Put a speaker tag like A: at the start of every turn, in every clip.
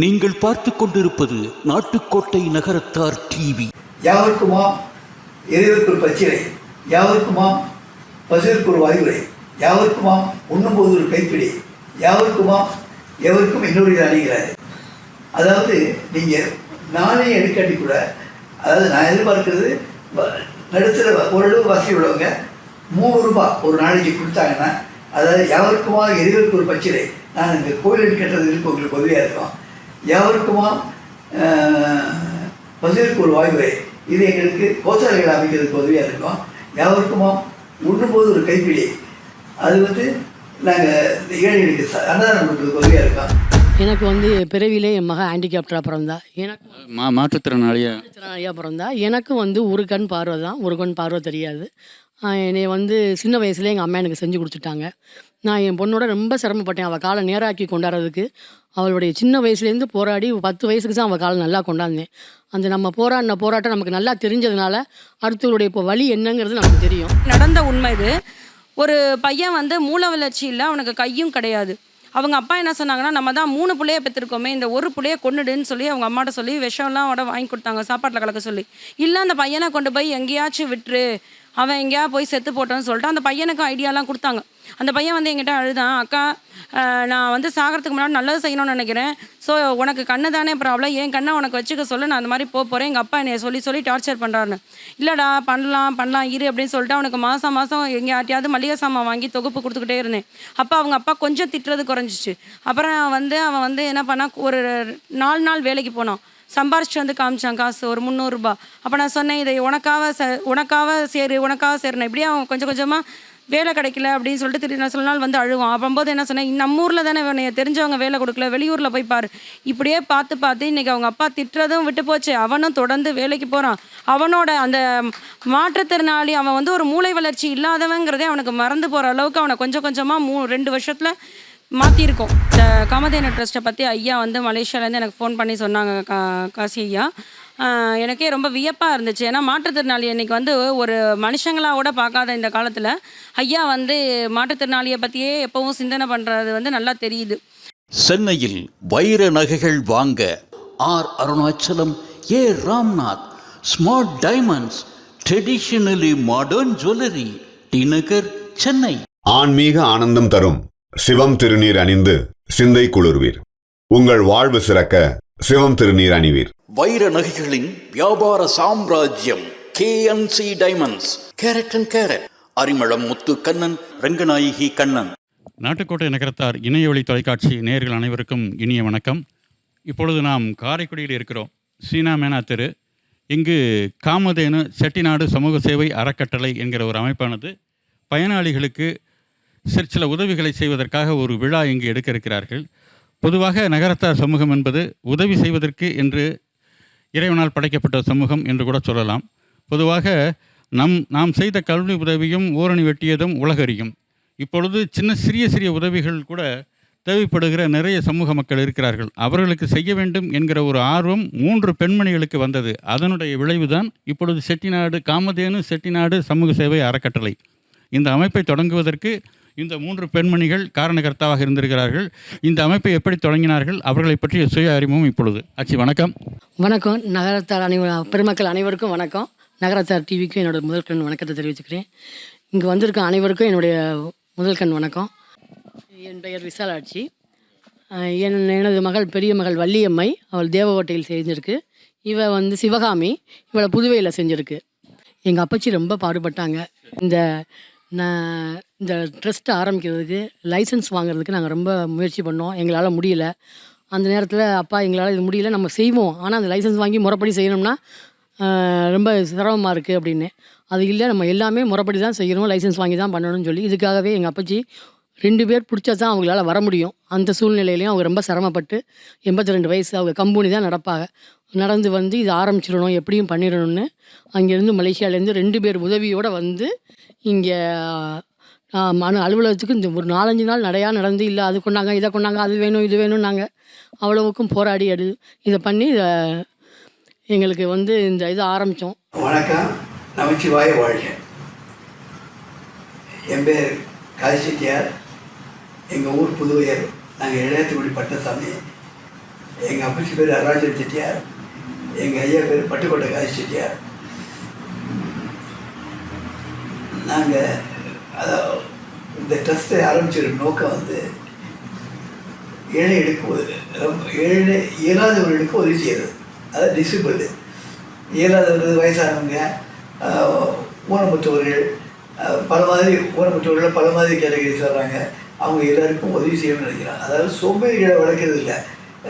A: நீங்கள் பார்த்து கொண்டிருப்பது நாட்டுக்கோட்டை நகரத்தார் டிவி
B: யாவருக்குமாம் இறைவருக்கு பச்சிலை யாவருக்குமாம் பசுவிற்கு ஒரு அறிவுரை யாவருக்குமாம் உண்ணும்போது ஒரு கைப்பிடி யாவருக்குமாம் எவருக்கும் இன்னொரு அணுகிறாரு அதாவது நீங்கள் நானே எடுக்காட்டி கூட அதாவது நான் எதிர்பார்க்கறது நடுத்தர ஓரளவு வசதி உள்ளவங்க மூணு ரூபாய் ஒரு நாளைக்கு கொடுத்தாங்கன்னா அதாவது யாவருக்குமா எதிர்க்கு ஒரு பச்சிலை நான் இந்த கோயில் கேட்டது இருக்கு உங்களுக்கு உதவியாக இருக்கும் எவருக்குமா பசிற்கு ஒரு வாய்வு இது எங்களுக்கு கோசாலைகள் அமைக்கிறதுக்கு உதவியாக இருக்கும் எவருக்குமா உண்ணும்போது ஒரு கைப்பிடி அது வந்து நாங்கள் ஏழைகளுக்கு அன்னதானம் கொடுக்கறதுக்கு உதவியாக இருக்கோம்
C: எனக்கு வந்து பிறவிலே என் மக ஹேண்டிகேப்டராக பிறந்தா எனக்கு
A: மாற்றுத்திறனாளியாக
C: பிறந்தா எனக்கும் வந்து ஒரு கண் பார்வை தான் ஒரு கண் பார்வை தெரியாது என்னை வந்து சின்ன வயசுலேயே எங்கள் அம்மா எனக்கு செஞ்சு கொடுத்துட்டாங்க நான் என் பொண்ணோட ரொம்ப சிரமப்பட்டேன் அவள் காலை நேராக்கி கொண்டாடுறதுக்கு அவளுடைய சின்ன வயசுலேருந்து போராடி பத்து வயசுக்கு தான் அவள் காலம் நல்லா கொண்டாந்தேன் அந்த நம்ம போராடின போராட்டம் நமக்கு நல்லா தெரிஞ்சதுனால
D: அடுத்தவருடைய இப்போ வழி என்னங்கிறது நமக்கு தெரியும் நடந்த உண்மை இது ஒரு பையன் வந்து மூல வளர்ச்சி இல்லை அவனுக்கு கையும் கிடையாது அவங்க அப்பா என்ன சொன்னாங்கன்னா நம்ம தான் மூணு புள்ளைய பெற்றிருக்கோமே இந்த ஒரு புள்ளைய கொண்டுடுன்னு சொல்லி அவங்க அம்மாட்ட சொல்லி விஷம்லாம் அவட வாங்கி கொடுத்தாங்க சாப்பாட்டில் கலக்க சொல்லி இல்லை அந்த பையனை கொண்டு போய் எங்கேயாச்சும் விட்டுரு அவன் எங்கேயா போய் செத்து போட்டோன்னு சொல்லிட்டு அந்த பையனுக்கு ஐடியாலாம் கொடுத்தாங்க அந்த பையன் வந்து எங்கிட்ட அழுதான் அக்கா நான் வந்து சாகிறதுக்கு முன்னாடி நல்லது செய்யணும்னு நினைக்கிறேன் ஸோ உனக்கு கண்ணு தானே ப்ராப்ளம் என் கண்ணை உனக்கு வச்சுக்க சொல்ல நான் அந்த மாதிரி போக போகிறேன் எங்கள் அப்பா என்னை சொல்லி சொல்லி டார்ச்சர் பண்ணுறாருன்னு இல்லைடா பண்ணலாம் பண்ணலாம் இரு அப்படின்னு சொல்லிட்டு அவனுக்கு மாதம் மாதம் எங்கே யார்ட்டையாவது மளிகை சாமான் வாங்கி தொகுப்பு கொடுத்துக்கிட்டே இருந்தேன் அப்போ அவங்க அப்பா கொஞ்சம் திட்டுறது குறைஞ்சிச்சு அப்புறம் வந்து அவன் வந்து என்ன பண்ணால் ஒரு நாலு நாள் வேலைக்கு போனான் சம்பாரிச்சு வந்து காமிச்சான் காசு ஒரு முந்நூறுரூபா அப்போ நான் சொன்னேன் இதை உனக்காக ச உனக்காக சேரு உனக்காக சேருனேன் இப்படியே அவன் கொஞ்சம் கொஞ்சமாக வேலை கிடைக்கல அப்படின்னு சொல்லிட்டு திரு நான் சில நாள் வந்து அழுவான் அப்போம்போது என்ன சொன்னேன் நம்ம ஊரில் தானே உன்னைய தெரிஞ்சவங்க வேலை கொடுக்கல வெளியூரில் போய் பாரு இப்படியே பார்த்து பார்த்து இன்றைக்கி அவங்க அப்பா திட்டுறதும் விட்டு போச்சு அவனும் தொடர்ந்து வேலைக்கு போகிறான் அவனோட அந்த மாற்றுத்திறனாளி அவன் வந்து ஒரு மூளை வளர்ச்சி இல்லாதவங்கிறதே அவனுக்கு மறந்து போகிற அளவுக்கு அவனை கொஞ்சம் கொஞ்சமாக மூ ரெண்டு வருஷத்தில் மாற்றிருக்கோம் இந்த காமதேனு ட்ரஸ்ட்டை பற்றி ஐயா வந்து மலேசியாவிலேருந்து எனக்கு ஃபோன் பண்ணி சொன்னாங்க கா காசி ஐயா எனக்கே ரொம்ப வியப்பாக இருந்துச்சு ஏன்னா மாற்றுத்திறனாளி இன்றைக்கி வந்து ஒரு மனுஷங்களாக கூட பார்க்காத இந்த காலத்தில் ஐயா வந்து மாற்றுத்திறனாளியை பற்றியே எப்போவும் சிந்தனை பண்ணுறது வந்து நல்லா தெரியுது
A: சென்னையில் வைர நகைகள் வாங்க R Arunachalam A Ramnath smart diamonds traditionally modern jewellery T Nagar Chennai ஆன்மீக ஆனந்தம் தரும் சிவம் திருநீர் அணிந்து சிந்தை குளிர்வீர் உங்கள் வாழ்வு சிறக்க சிவம் திருநீர் அணிவீர் வைர நகைகளின் வியாபார சாம்ராஜ்யம் K N C diamonds carat and carat Arimalam Muthu Kannan Ranganayaki Kannan Nattukottai Nagarathar இணையவழி தொலைக்காட்சி நேர்கள் அனைவருக்கும் இனிய வணக்கம் இப்பொழுது நாம் காரைக்குடியில் இருக்கிறோம் சீனா மேனா தெரு இங்கு காமதேனு செட்டிநாடு சமூக சேவை அறக்கட்டளை என்கிற ஒரு அமைப்பானது பயனாளிகளுக்கு சில உதவிகளை செய்வதற்காக ஒரு விழா இங்கு எடுக்க இருக்கிறார்கள் பொதுவாக நகரத்தார் சமூகம் என்பது உதவி செய்வதற்கு என்று இறைவனால் படைக்கப்பட்ட சமூகம் என்று கூட சொல்லலாம் பொதுவாக நம் நாம் செய்த கல்வி உதவியும் ஓரணி வெட்டியதும் உலகறியும் இப்பொழுது சின்ன சிறிய சிறிய உதவிகள் கூட தேவைப்படுகிற நிறைய சமூக மக்கள் இருக்கிறார்கள் அவர்களுக்கு செய்ய வேண்டும் என்கிற ஒரு ஆர்வம் மூன்று பெண்மணிகளுக்கு வந்தது அதனுடைய விளைவுதான் இப்பொழுது செட்டிநாடு காமதேனு செட்டிநாடு சமூக சேவை அறக்கட்டளை இந்த அமைப்பை தொடங்குவதற்கு இந்த மூன்று பெண்மணிகள் காரணகர்த்தாவாக இருந்திருக்கிறார்கள் இந்த அமைப்பை எப்படி தொடங்கினார்கள் அவர்களை பற்றிய சுய அறிமுகம் இப்பொழுது ஆச்சு வணக்கம்
C: வணக்கம் நகரத்தார் அனைவ பெருமக்கள் அனைவருக்கும் வணக்கம் நகரத்தார் டிவிக்கும் என்னோட முதல் கண் வணக்கத்தை தெரிவிச்சுக்கிறேன் இங்கே வந்திருக்க அனைவருக்கும் என்னுடைய முதல் கண் வணக்கம் என் பெயர் விசாலாட்சி என் எனது மகள் பெரிய மகள் வள்ளியம்மை அவள் தேவகோட்டையில் செஞ்சிருக்கு இவ வந்து சிவகாமி இவளை புதுவையில் செஞ்சுருக்கு எங்கள் அப்பச்சி ரொம்ப பாடுபட்டாங்க இந்த இந்த ட்ரஸ்ட்டு ஆரம்பிக்கிறதுக்கு லைசன்ஸ் வாங்குறதுக்கு நாங்கள் ரொம்ப முயற்சி பண்ணோம் எங்களால் முடியல அந்த நேரத்தில் அப்பா எங்களால் இது முடியல நம்ம செய்வோம் ஆனால் அந்த லைசன்ஸ் வாங்கி முறைப்படி செய்யணும்னா ரொம்ப சிரமமாக இருக்குது அப்படின்னு அது இல்லை நம்ம எல்லாமே முறைப்படி தான் செய்யணும் லைசன்ஸ் வாங்கி தான் பண்ணணும்னு சொல்லி இதுக்காகவே எங்கள் அப்பச்சி ரெண்டு பேர் பிடிச்சா தான் அவங்களால வர முடியும் அந்த சூழ்நிலையிலையும் அவங்க ரொம்ப சிரமப்பட்டு எண்பத்தி ரெண்டு வயசு அவங்க கம்பெனி தான் நடப்பாங்க நடந்து வந்து இது ஆரம்பிச்சிடணும் எப்படியும் பண்ணிடணும்னு அங்கேருந்து மலேசியாவிலேருந்து ரெண்டு பேர் உதவியோடு வந்து இங்கே மனு அலுவலகத்துக்கு இந்த ஒரு நாலஞ்சு நாள் நடையாக நடந்து இல்லை அது கொண்டாங்க இதை கொண்டாங்க அது வேணும் இது வேணும் நாங்கள் அவ்வளவுக்கும் போராடி அது இதை பண்ணி இதை எங்களுக்கு வந்து இந்த இதை ஆரம்பித்தோம் வணக்கம்
B: நமச்சிவாய வாழ்க என் பேர் காசிட்டியார் எங்கள் ஊர் புதுவையர் நாங்கள் இளையத்துக்குடி பட்டசாமி எங்கள் அப்பச்சி பேர் அருணாச்சல் செட்டியார் எங்கள் ஐயா பேர் பட்டுக்கோட்டை காசி செட்டியார் நாங்கள் அதாவது இந்த ட்ரஸ்ட்டை ஆரம்பிச்சிடும் நோக்கம் வந்து ஏழை எடுக்க ரொம்ப ஏழை இயலாதவர்களுக்கு உதவி செய்யறது அதாவது டிசிபிள் இயலாதவர்கள் வயசானவங்க ஊனமுற்றவர்கள் பல மாதிரி ஊனமுற்றவர்கள் பல மாதிரி கேட்டகரி சொல்கிறாங்க அவங்க எல்லாருக்கும் உதவி செய்யணும்னு நினைக்கிறாங்க அதாவது சோம்பேறிகளை வளர்க்கறது இல்லை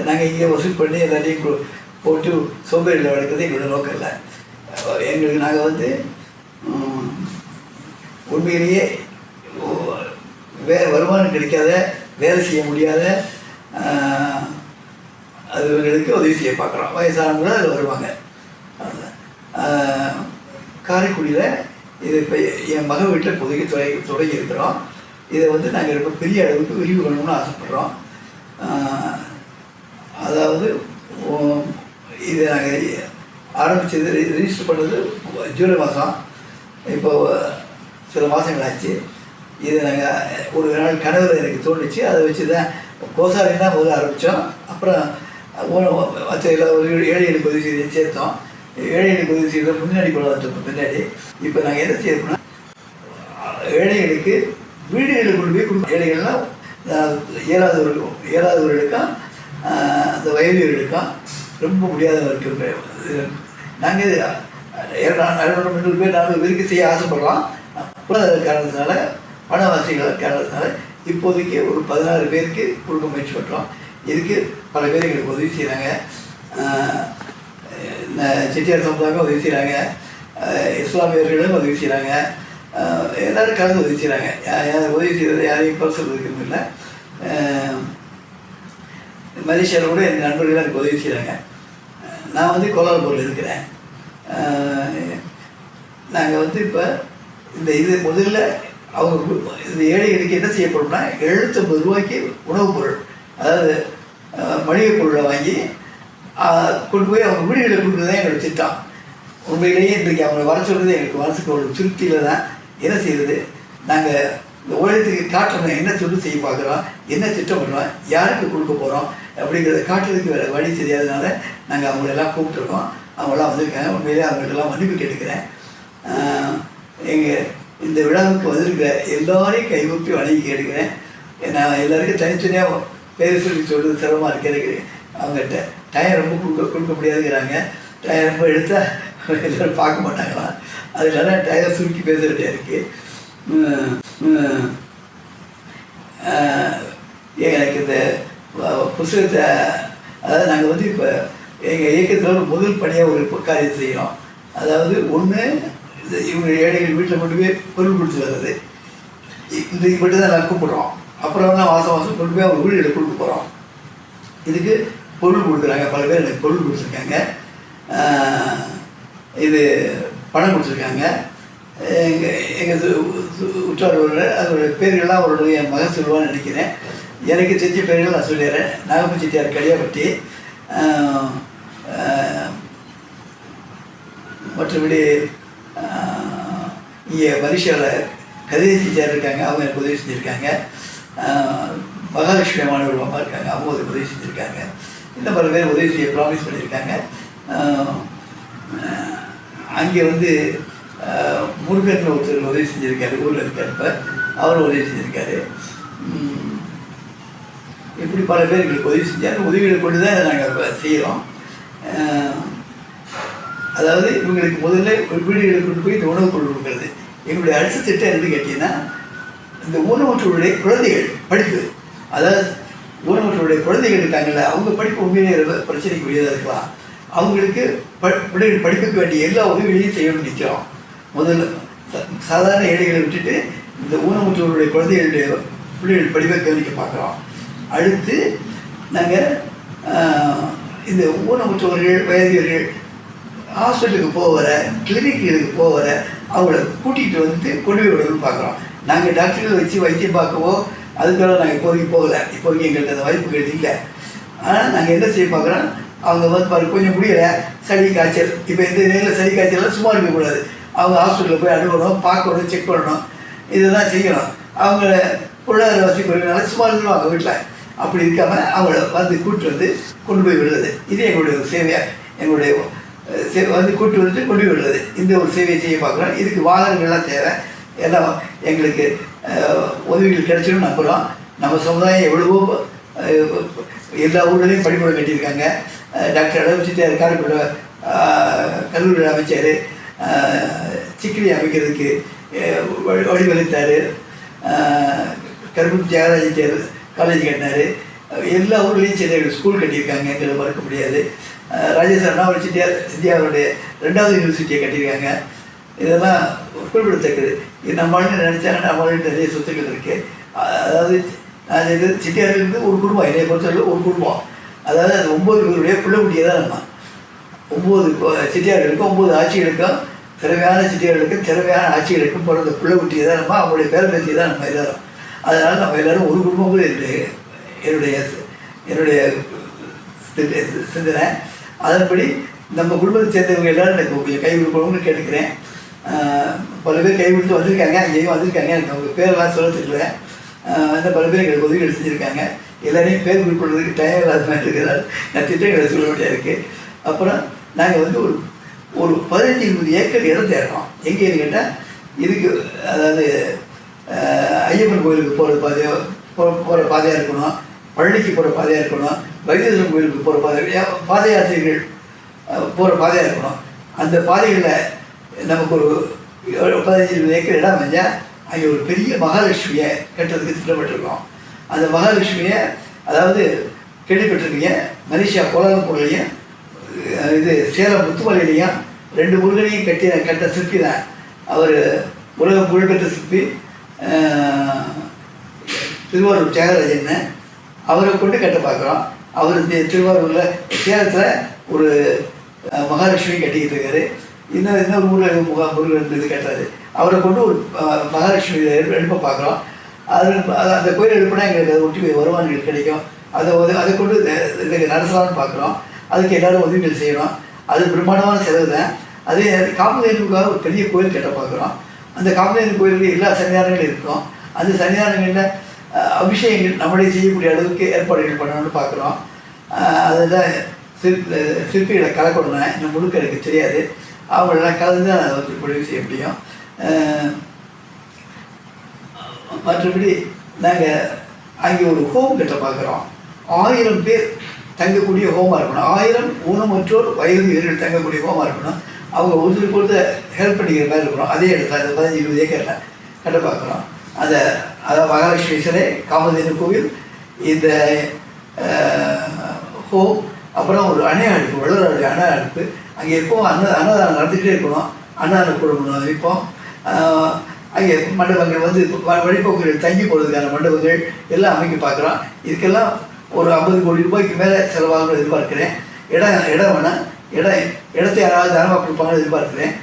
B: நாங்கள் இங்கே வசூல் பண்ணி எல்லாத்தையும் போட்டு சோம்பேறிகளை வளர்க்குறது எங்களோட நோக்கம் இல்லை எங்களுக்கு நாங்கள் வந்து உண்மையிலேயே வே வருமானம் கிடைக்காத வேலை செய்ய முடியாத அதுவர்களுக்கு உதவி செய்ய பார்க்குறோம் வயசானவங்களும் அதில் வருவாங்க காரைக்குடியில் இது இப்போ என் மக வீட்டில் புதுக்கி தொடங்கி தொடங்கி இருக்கிறோம் இதை வந்து நாங்கள் ரொம்ப பெரிய அளவுக்கு விரிவு பண்ணணும்னு ஆசைப்பட்றோம் அதாவது இதை நாங்கள் ஆரம்பித்தது ரிஜிஸ்டர் பண்ணது ஜூலை மாதம் இப்போ சில மாதங்கள் ஆச்சு இது நாங்கள் ஒரு நாள் கனவு எனக்கு தோணுச்சு அதை வச்சு தான் கோசாவை தான் முதல்ல ஆரம்பித்தோம் அப்புறம் மற்ற எல்லா ஒரு ஏழை எண்ணி பதிவு செய்து சேர்த்தோம் ஏழை எண்ணி பதிவு செய்த முன்னாடி கொண்டாந்துருக்கோம் பின்னாடி இப்போ நாங்கள் என்ன செய்யணும்னா ஏழைகளுக்கு வீடுகளை கொண்டு போய் கொடுப்போம் ஏழைகள்லாம் ஏழாதவர்களுக்கும் ஏழாதவர்களுக்கும் அந்த வயதியர்களுக்கும் ரொம்ப முடியாதவர்களுக்கு நாங்கள் இரநூறு முந்நூறு பேர் நாலு பேருக்கு செய்ய ஆசைப்படலாம் காரணத்தினால வனவாசிகள் காரணத்தினால இப்போதைக்கு ஒரு பதினாறு பேருக்கு கொடுக்க முயற்சி பண்ணுறோம் இதுக்கு பல பேர் எங்களுக்கு உதவி செய்கிறாங்க இந்த செட்டியார் சமுதாயமே உதவி செய்கிறாங்க இஸ்லாமியர்களும் உதவி செய்கிறாங்க எல்லோரும் கலந்து உதவி செய்கிறாங்க யார் உதவி செய்கிறது யாரையும் இப்போ சொல்கிறதுக்கு இல்லை மலேசியாவில் கூட என் நண்பர்கள் எனக்கு உதவி செய்கிறாங்க நான் வந்து கோலாலம்பூரில் இருக்கிறேன் நாங்கள் வந்து இப்போ இந்த இது முதல்ல அவங்க இந்த ஏழைகளுக்கு என்ன செய்யப்படும்னா எழுநூற்றம்பது ரூபாய்க்கு உணவுப் பொருள் அதாவது மளிகை பொருளை வாங்கி கொண்டு போய் அவங்க வீடுகளை கொண்டு தான் எங்களை திட்டம் உண்மையிலேயே இன்றைக்கு அவங்களை வர சொல்கிறது எங்களுக்கு மனசுக்கு ஒரு திருப்தியில் தான் என்ன செய்கிறது நாங்கள் இந்த உலகத்துக்கு காட்டணும் என்ன தொண்டு செய்ய பார்க்குறோம் என்ன திட்டம் பண்ணுறோம் யாருக்கு கொடுக்க போகிறோம் அப்படிங்கிறத காட்டுறதுக்கு வேறு வழி தெரியாதனால நாங்கள் அவங்களெல்லாம் கூப்பிட்டுருக்கோம் அவங்களாம் வந்திருக்காங்க உண்மையிலே அவங்கள்ட்டெல்லாம் மன்னிப்பு கேட்டுக்கிறேன் எங்கள் இந்த விழாவுக்கு வந்திருக்கிற எல்லோரையும் கைகூப்பி வணங்கி கேட்டுக்கிறேன் நான் எல்லாருக்கும் தனித்தனியாக பேர் சொல்லி சொல்கிறது சிரமமாக இருக்கு அவங்ககிட்ட டயர் ரொம்ப கொடுக்க கொடுக்க முடியாதுங்கிறாங்க டயர் ரொம்ப எடுத்தால் எல்லோரும் பார்க்க மாட்டாங்களாம் அதனால டயர் சுருக்கி பேச வேண்டியா இருக்குது எனக்கு இந்த புஸ்தகத்தை அதாவது நாங்கள் வந்து இப்போ எங்கள் இயக்கத்தில் முதல் பணியாக ஒரு காரியம் செய்கிறோம் அதாவது ஒன்று இவங்க ஏழைகள் வீட்டில் கொண்டு போய் கொடுத்து வர்றது இந்த இது மட்டும் தான் எல்லாம் கூப்பிட்றோம் அப்புறம் தான் வாசம் வாசம் கொண்டு போய் அவங்க வீடு கொடுக்க போகிறோம் இதுக்கு பொருள் கொடுக்குறாங்க பல பேர் எனக்கு பொருள் கொடுத்துருக்காங்க இது பணம் கொடுத்துருக்காங்க எங்கள் எங்கள் உற்றார் ஒரு அதோடய பேர்கள்லாம் அவருடைய மகன் சொல்லுவான்னு நினைக்கிறேன் எனக்கு செஞ்ச பேர்கள் நான் சொல்லிடுறேன் நாகப்பு செட்டியார் கடியாப்பட்டி மற்றபடி இங்கே வரிசையில் கதிரேசி செஞ்சார் இருக்காங்க அவங்க எனக்கு உதவி செஞ்சுருக்காங்க மகாலட்சுமி மாணவர்கள் அம்மா இருக்காங்க அவங்க ஒரு உதவி செஞ்சுருக்காங்க இந்த பல பேர் உதவி செய்ய ப்ராமிஸ் பண்ணியிருக்காங்க அங்கே வந்து முருகன் ஒருத்தர் உதவி செஞ்சுருக்காரு ஊரில் இருக்கார் இப்போ அவர் உதவி செஞ்சுருக்காரு இப்படி பல பேர் எங்களுக்கு உதவி செஞ்சார் உதவிகளை கொண்டு தான் நாங்கள் செய்கிறோம் அதாவது இவங்களுக்கு முதல்ல வீடுகளை கொண்டு போய் இந்த உணவு கொண்டு கொடுக்கறது எங்களுடைய அடுத்த திட்டம் என்னன்னு கேட்டிங்கன்னா இந்த ஊனமுற்றோருடைய குழந்தைகள் படிப்பு அதாவது ஊனமுற்றோருடைய குழந்தைகள் இருக்காங்கல்ல அவங்க படிப்பு உண்மையிலே பிரச்சனைக்கு உரியதாக இருக்கலாம் அவங்களுக்கு ப பிள்ளைகள் படிப்புக்கு வேண்டிய எல்லா உதவிகளையும் செய்ய நிற்கிறோம் முதல்ல சாதாரண ஏழைகளை விட்டுட்டு இந்த ஊனமுற்றோருடைய குழந்தைகளுடைய பிள்ளைகள் படிப்பை கவனிக்க பார்க்குறோம் அடுத்து நாங்கள் இந்த ஊனமுற்றவர்கள் வயதியர்கள் ஹாஸ்பிட்டலுக்கு போகிற கிளினிக் இதுக்கு போகிற அவங்கள கூட்டிகிட்டு வந்து கொண்டு போய் விடணும்னு பார்க்குறோம் நாங்கள் டாக்டர்கள் வச்சு வைத்தியம் பார்க்கவோ அதுக்கெல்லாம் நாங்கள் இப்போதைக்கு போகலை இப்போதைக்கு எங்களுக்கு அந்த வாய்ப்புகள் இல்லை ஆனால் நாங்கள் என்ன செய்ய பார்க்குறோம் அவங்க வந்து பாரு கொஞ்சம் முடியல சளி காய்ச்சல் இப்போ இந்த நேரில் சளி காய்ச்சல்லாம் சும்மா இருக்கக்கூடாது அவங்க ஹாஸ்பிட்டலில் போய் அணுகணும் பார்க்கணும் செக் பண்ணணும் இதெல்லாம் செய்யணும் அவங்க பொருளாதார வசதி குறைவினால சும்மா இருந்துருவாங்க வீட்டில் அப்படி இருக்காமல் அவங்கள வந்து கூப்பிட்டு வந்து கொண்டு போய் விடுறது இது எங்களுடைய சேவையாக எங்களுடைய வந்து கூட்டு வந்து கொண்டு உள்ளது இந்த ஒரு சேவை செய்ய பார்க்குறோம் இதுக்கு வாகனங்கள்லாம் தேவை எல்லாம் எங்களுக்கு உதவிகள் கிடைச்சிடும் நம்புகிறோம் நம்ம சமுதாயம் எவ்வளவோ எல்லா ஊர்களையும் பள்ளிக்கூடம் கட்டியிருக்காங்க டாக்டர் அளவுச்சிட்டார் காரைக்குட கல்லூரி அமைச்சார் சிக்கிலி அமைக்கிறதுக்கு வழிவகுத்தார் கருப்பு தியாகராஜன் காலேஜ் கட்டினார் எல்லா ஊர்லேயும் சரி ஸ்கூல் கட்டியிருக்காங்க எங்களை மறுக்க முடியாது ராஜேஷ் அண்ணா யூனிவர்சிட்டியாக இந்தியாவுடைய ரெண்டாவது யூனிவர்சிட்டியை கட்டியிருக்காங்க இதெல்லாம் குறிப்பிடத்தக்கது இது நம்மளால நினச்சாலும் நம்மளால நிறைய சொத்துக்கள் இருக்குது அதாவது நான் இது சிட்டியாரிலிருந்து ஒரு குடும்பம் என்னை பொறுத்தவரை ஒரு குடும்பம் அதாவது அது ஒம்பது பேருடைய குட்டியை தான் நம்ம ஒம்பது இருக்கும் ஒம்பது ஆட்சிகளுக்கும் திறமையான சிட்டியார்களுக்கும் திறமையான ஆட்சிகளுக்கும் பிறந்த குட்டியை தான் நம்ம அவங்களுடைய பேரம்பேத்தியை தான் நம்ம எல்லாரும் அதனால் நம்ம எல்லோரும் ஒரு குடும்பம் கூட என்னுடைய என்னுடைய என்னுடைய சிந்தனை அதன்படி நம்ம குடும்பத்தை சேர்ந்தவங்க எல்லாரும் எனக்கு கை கொடுக்கணும்னு கேட்டுக்கிறேன் பல பேர் கை கொடுத்து வந்திருக்காங்க அங்கேயும் வந்திருக்காங்க எனக்கு அவங்க பேரெல்லாம் சொல்ல அந்த பல பேர் எங்களுக்கு உதவி செஞ்சுருக்காங்க எல்லாரையும் பேர் குறிப்பிடுறதுக்கு டைம் இல்லாத மாதிரி இருக்கிறதால் நான் திட்டங்களை சொல்ல வேண்டியா இருக்குது அப்புறம் நாங்கள் வந்து ஒரு ஒரு பதினஞ்சு இருபது ஏக்கர் இடம் தேடுறோம் எங்கேன்னு கேட்டால் இதுக்கு அதாவது ஐயப்பன் கோயிலுக்கு போகிற பாதையோ போகிற பாதையாக இருக்கணும் பழனிக்கு போகிற பாதையாக இருக்கணும் வைத்தீஸ்வரன் கோயிலுக்கு போகிற பாதை பாத யாத்திரைகள் போகிற பாதையாக இருக்கணும் அந்த பாதைகளில் நமக்கு ஒரு பதினஞ்சு ஏக்கர் இடம் அமைஞ்சால் அங்கே ஒரு பெரிய மகாலட்சுமியை கட்டுறதுக்கு திட்டமிட்டிருக்கோம் அந்த மகாலட்சுமியை அதாவது கேள்விப்பட்டிருக்கீங்க மலேசியா பொருளையும் இது சேலம் முத்துமலையிலையும் ரெண்டு முருகனையும் கட்டி கட்ட சிற்பி தான் அவர் உலகம் புகழ்பெற்ற சிற்பி திருவாரூர் தியாகராஜன் அவரை கொண்டு கட்ட பார்க்குறோம் அவர் திருவாரூரில் சேலத்தில் ஒரு மகாலட்சுமி கட்டிக்கிட்டு இருக்காரு இன்னும் இன்னொரு ஊரில் முகா முருகன் இது கட்டுறாரு அவரை கொண்டு ஒரு மகாலட்சுமி எழுப்ப பார்க்குறோம் அது அந்த கோயில் எழுப்பினா எங்களுக்கு ஒட்டி வருமானங்கள் கிடைக்கும் அதை அதை கொண்டு இதுக்கு நடத்தலாம்னு பார்க்குறோம் அதுக்கு எல்லோரும் உதவிகள் செய்யணும் அது பிரம்மாண்டமான செலவு தான் அதே காமதேனுக்காக ஒரு பெரிய கோயில் கட்ட பார்க்குறோம் அந்த காமதேனு கோயிலுக்கு எல்லா சன்னியாரங்களும் இருக்கும் அந்த சன்னியாரங்களில் அபிஷேகங்கள் நம்மளே செய்யக்கூடிய அளவுக்கு ஏற்பாடுகள் பண்ணணும்னு பார்க்குறோம் அதில் சிற்பி சிற்பிகளை கலக்கணும்னா இன்னும் முழுக்க எனக்கு தெரியாது அவங்களெல்லாம் கலந்து தான் அதை முடிவு செய்ய முடியும் மற்றபடி நாங்கள் அங்கே ஒரு ஹோம் கிட்ட பார்க்குறோம் ஆயிரம் பேர் தங்கக்கூடிய ஹோமாக இருக்கணும் ஆயிரம் ஊனமற்றோர் வயது வீரர்கள் தங்கக்கூடிய ஹோமாக இருக்கணும் அவங்க ஒருத்தருக்கு ஒருத்தர் ஹெல்ப் பண்ணிக்கிற மாதிரி இருக்கணும் அதே இடத்துல அதை பதினஞ்சு இருபது ஏக்கரில் கிட்ட பார்க்குறோம் அதை அதாவது மகாலட்சுமீஸ்வரே காமதேனு கோவில் இந்த ஹோ அப்புறம் ஒரு அணை அடுப்பு வள்ளுவருடைய அணை அடுப்பு அங்கே எப்போ அன்ன அன்னதானம் நடந்துகிட்டே இருக்கணும் அன்னதான குடும்பம் வைப்போம் அங்கே மண்டபங்கள் வந்து வழிபோக்குகள் தங்கி போகிறதுக்கான மண்டபங்கள் எல்லாம் அமைக்க பார்க்குறோம் இதுக்கெல்லாம் ஒரு ஐம்பது கோடி ரூபாய்க்கு மேலே செலவாகணும் எதிர்பார்க்குறேன் இடம் இடம் வேணால் இடம் இடத்தை யாராவது தானமாக கொடுப்பாங்கன்னு எதிர்பார்க்குறேன்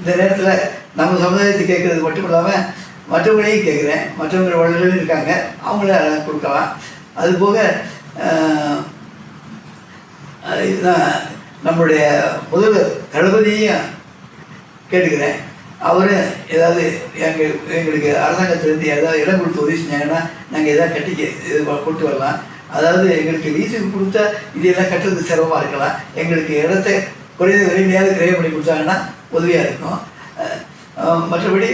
B: இந்த நேரத்தில் நம்ம சமுதாயத்தை கேட்குறது மட்டும் இல்லாமல் மற்றவங்களையும் கேட்குறேன் மற்றவங்க உடல்கள் இருக்காங்க அவங்கள கொடுக்கலாம் அதுபோக இதுதான் நம்மளுடைய முதல் தளபதியையும் கேட்டுக்கிறேன் அவர் ஏதாவது எங்கள் எங்களுக்கு அரசாங்கத்திலேருந்து ஏதாவது இடம் கொடுத்து உதவி செஞ்சாங்கன்னா நாங்கள் எதாவது கட்டிக்க இது கொண்டு வரலாம் அதாவது எங்களுக்கு வீசுக்கு கொடுத்தா இதெல்லாம் கட்டுறது சிரமமாக இருக்கலாம் எங்களுக்கு இடத்த குறைந்த விலையிலையாவது கிரயம் பண்ணி கொடுத்தாங்கன்னா உதவியாக இருக்கும் மற்றபடி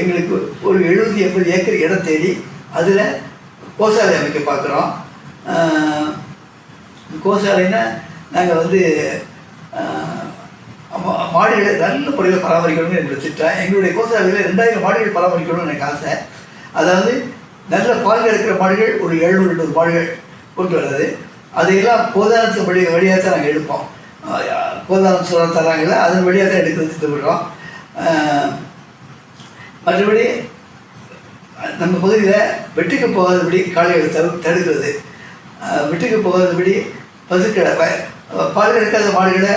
B: எங்களுக்கு ஒரு எழுபது எண்பது ஏக்கர் இடம் தேடி அதில் கோசாலை அமைக்க பார்க்குறோம் கோசாலைன்னா நாங்கள் வந்து மாடுகளை நல்ல முறையில் பராமரிக்கணும்னு எனக்கு வச்சுட்டேன் எங்களுடைய கோசாலையில் ரெண்டாயிரம் மாடுகள் பராமரிக்கணும்னு எனக்கு ஆசை அதாவது நல்ல பால் எடுக்கிற மாடுகள் ஒரு எழுநூறு எண்ணூறு மாடுகள் கொண்டு வர்றது அதையெல்லாம் கோதானத்து வழி வழியாக தான் நாங்கள் எடுப்போம் கோதானம் சொல்ல தராங்களே அதன் வழியாக தான் எடுக்கிறது திட்டமிடுறோம் மற்றபடி நம்ம பகுதியில் வெட்டுக்கு போகாதபடி காளைகள் தடு தடுக்கிறது வெட்டுக்கு போகாதபடி பசுக்களை பால் எடுக்காத மாடுகளை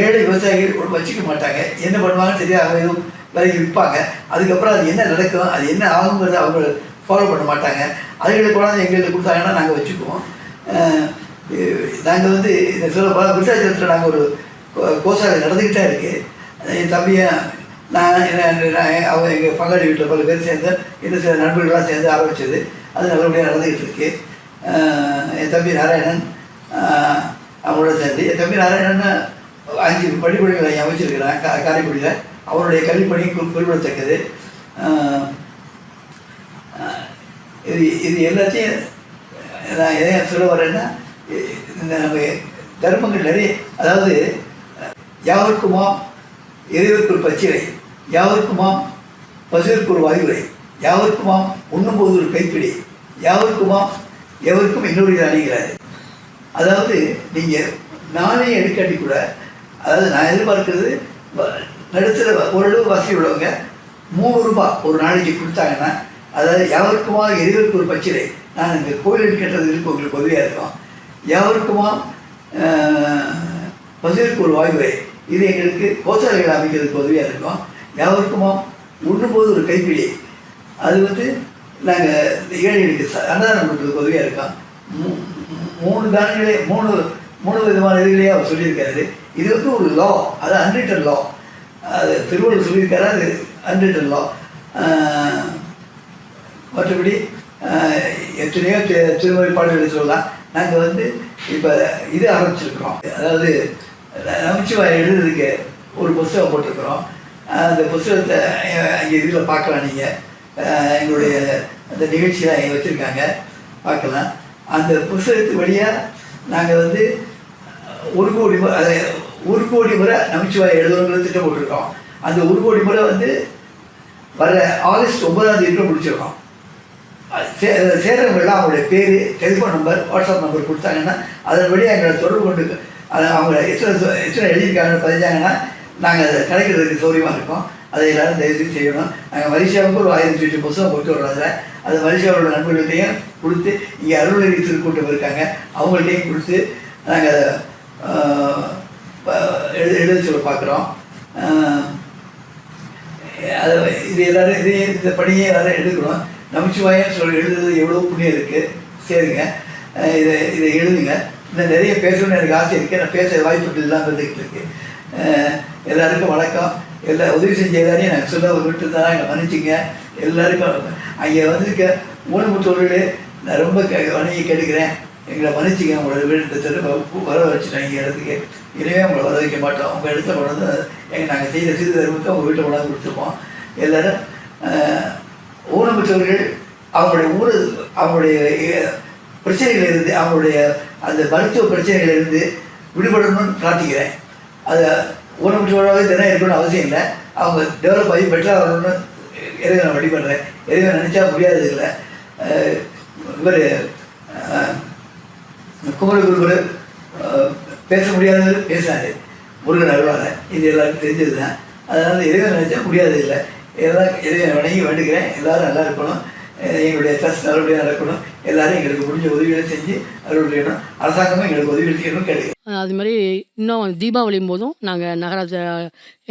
B: ஏழு விவசாயிகள் வச்சுக்க மாட்டாங்க என்ன பண்ணுவாங்கன்னு தெரியாது எதுவும் விலைக்கு விற்பாங்க அதுக்கப்புறம் அது என்ன நடக்கும் அது என்ன ஆகுங்கிறத அவங்க ஃபாலோ பண்ண மாட்டாங்க அதுகளுக்கு போனால் எங்களுக்கு கொடுத்தாங்கன்னா நாங்கள் வச்சுக்குவோம் நாங்கள் வந்து இந்த சொல்ல விருத்தாச்சலத்தில் நாங்கள் ஒரு கோசாலை நடந்துக்கிட்டே இருக்குது என் தம்பியை நான் அவங்க எங்கள் பங்காளி வீட்டில் பல பேர் சேர்ந்து இன்னும் சில நண்பர்களாக சேர்ந்து ஆரம்பித்தது அது நல்லபடியாக நடந்துக்கிட்டு இருக்கு என் தம்பி நாராயணன் அவங்களோட சேர்ந்து என் தம்பி நாராயணன் அஞ்சு படிப்படைகளை அமைச்சிருக்கிறேன் காரைக்குடியில் அவருடைய கல்விப்பணி குறிப்பிடத்தக்கது இது இது எல்லாத்தையும் நான் எதைய சொல்ல வரேன்னா இந்த நம்ம தர்மங்கள் நிறைய அதாவது யாருக்குமோ இறைவருக்குள் பச்சிலை யாவருக்குமாம் பசுவிற்கு ஒரு வாயுரை யாவருக்குமாம் உண்ணும்போது ஒரு கைப்பிடி யாவருக்குமாம் எவருக்கும் இன்னொரு அணிகிறாரு அதாவது நீங்கள் நானே எடுக்காட்டி கூட அதாவது நான் எதிர்பார்க்கறது நடுத்தர ஓரளவு வசதி உள்ளவங்க மூணு ரூபா ஒரு நாளைக்கு கொடுத்தாங்கன்னா அதாவது யாருக்குமா எதிர்க்கு ஒரு பச்சிலை நான் இந்த கோயில் இருக்கு உங்களுக்கு உதவியாக இருக்கும் யாவருக்குமா பசுவிற்கு ஒரு வாய்வு இது எங்களுக்கு கோசாலைகள் அமைக்கிறதுக்கு உதவியாக இருக்கும் எவருக்குமோ உண்ணும்போது ஒரு கைப்பிடி அது வந்து நாங்கள் ஏழைகளுக்கு அன்னதானம் கொடுக்கறதுக்கு உதவியாக இருக்கோம் மூணு தானங்களே மூணு மூணு விதமான இதுகளையே அவர் சொல்லியிருக்காரு இது வந்து ஒரு லா அது அன்ரிட்டன் லா அது திருவள்ளுவர் சொல்லியிருக்காரு அது அன்ரிட்டன் லா மற்றபடி எத்தனையோ திருமறை சொல்லலாம் நாங்கள் வந்து இப்போ இது ஆரம்பிச்சிருக்கிறோம் அதாவது நமச்சிவாய் எழுதுறதுக்கு ஒரு புஸ்தகம் போட்டிருக்கிறோம் அந்த புஸ்தகத்தை இங்கே இதில் பார்க்கலாம் நீங்கள் எங்களுடைய அந்த நிகழ்ச்சியெலாம் இங்கே வச்சுருக்காங்க பார்க்கலாம் அந்த புஸ்தகத்து வழியாக நாங்கள் வந்து ஒரு கோடி முறை ஒரு கோடி முறை நமச்சிவாய் எழுதுறவங்களுக்கு திட்டம் போட்டிருக்கோம் அந்த ஒரு கோடி முறை வந்து வர ஆகஸ்ட் ஒன்பதாம் தேதிக்குள்ள முடிச்சிருக்கோம் சே சேர்றவங்களாம் அவங்களுடைய பேர் டெலிஃபோன் நம்பர் வாட்ஸ்அப் நம்பர் கொடுத்தாங்கன்னா அதன் வழியாக எங்களை தொடர்பு கொண்டு அதை அவங்க எத்தனை எத்தனை எழுதியிருக்காங்க பதிஞ்சாங்கன்னா நாங்கள் அதை கிடைக்கிறதுக்கு சௌரியமாக இருக்கோம் அதை எல்லோரும் தயவுசெய்து செய்யணும் நாங்கள் மலேசியாவுக்கு ஒரு ஆயிரத்தி எட்டு புஸ்தகம் கொண்டு வர்றதில்ல அது மலேசியாவோட நண்பர்கள்ட்டையும் கொடுத்து இங்கே அருள்நெறி திருக்கூட்டம் இருக்காங்க அவங்கள்ட்டையும் கொடுத்து நாங்கள் எழு எழுத சொல்ல பார்க்குறோம் அது இது எல்லோரும் இதே இந்த பணியை எல்லோரும் எழுதுகிறோம் நமச்சிவாயம் சொல் எழுதுறது எவ்வளோ புண்ணியம் இருக்குது சரிங்க இதை இதை எழுதுங்க இன்னும் நிறைய பேசணும்னு எனக்கு ஆசை இருக்குது நான் பேச வாய்ப்பு இல்லாமல் இருந்துகிட்டு இருக்கு எல்லாருக்கும் வணக்கம் எல்லா உதவி செஞ்ச எல்லாரையும் நான் சொல்ல ஒரு விட்டு தான் எங்களை மன்னிச்சிங்க எல்லாருக்கும் அங்கே வந்துருக்க ஊனமுட்டு தொழில் நான் ரொம்ப க வணங்கி கேட்டுக்கிறேன் எங்களை மன்னிச்சிங்க உங்களோட வீடு வர இங்கே இடத்துக்கு இனிமே உங்களை வர வைக்க மாட்டோம் உங்கள் இடத்த கொண்டாந்து எங்கள் நாங்கள் செய்த சிறு தர்மத்தை உங்கள் வீட்டை கொண்டாந்து கொடுத்துருப்போம் எல்லோரும் ஊனமுற்றவர்கள் அவங்களுடைய ஊர் அவங்களுடைய பிரச்சனைகள் இருந்து அவங்களுடைய அந்த மருத்துவ பிரச்சனைகளிலிருந்து விடுபடணும்னு பிரார்த்திக்கிறேன் அது ஊனமுற்றவர்களாக தினம் இருக்கணும் அவசியம் இல்லை அவங்க டெவலப் ஆகி பெட்டராக வரணும்னு நான் வழிபடுறேன் எதுவும் நினச்சா முடியாதது இல்லை இவர் குருவர் பேச முடியாதவர் பேசினார் முருகன் அருவாங்க இது எல்லாருக்கும் தெரிஞ்சது தான் அதனால் எதுவும் நினச்சா முடியாது இல்லை எல்லாம் எதுவும் வணங்கி வேண்டுகிறேன் எல்லோரும் நல்லா இருக்கணும் எங்களுடைய ட்ரஸ்ட் நல்லபடியாக நடக்கணும் எல்லாரும் எங்களுக்கு முடிஞ்ச உதவிகளை செஞ்சு அருள் அரசாங்கமும் எங்களுக்கு உதவி செய்யணும் கிடைக்கும்
C: அது மாதிரி இன்னும் தீபாவளியும் போதும் நாங்கள் நகராஜ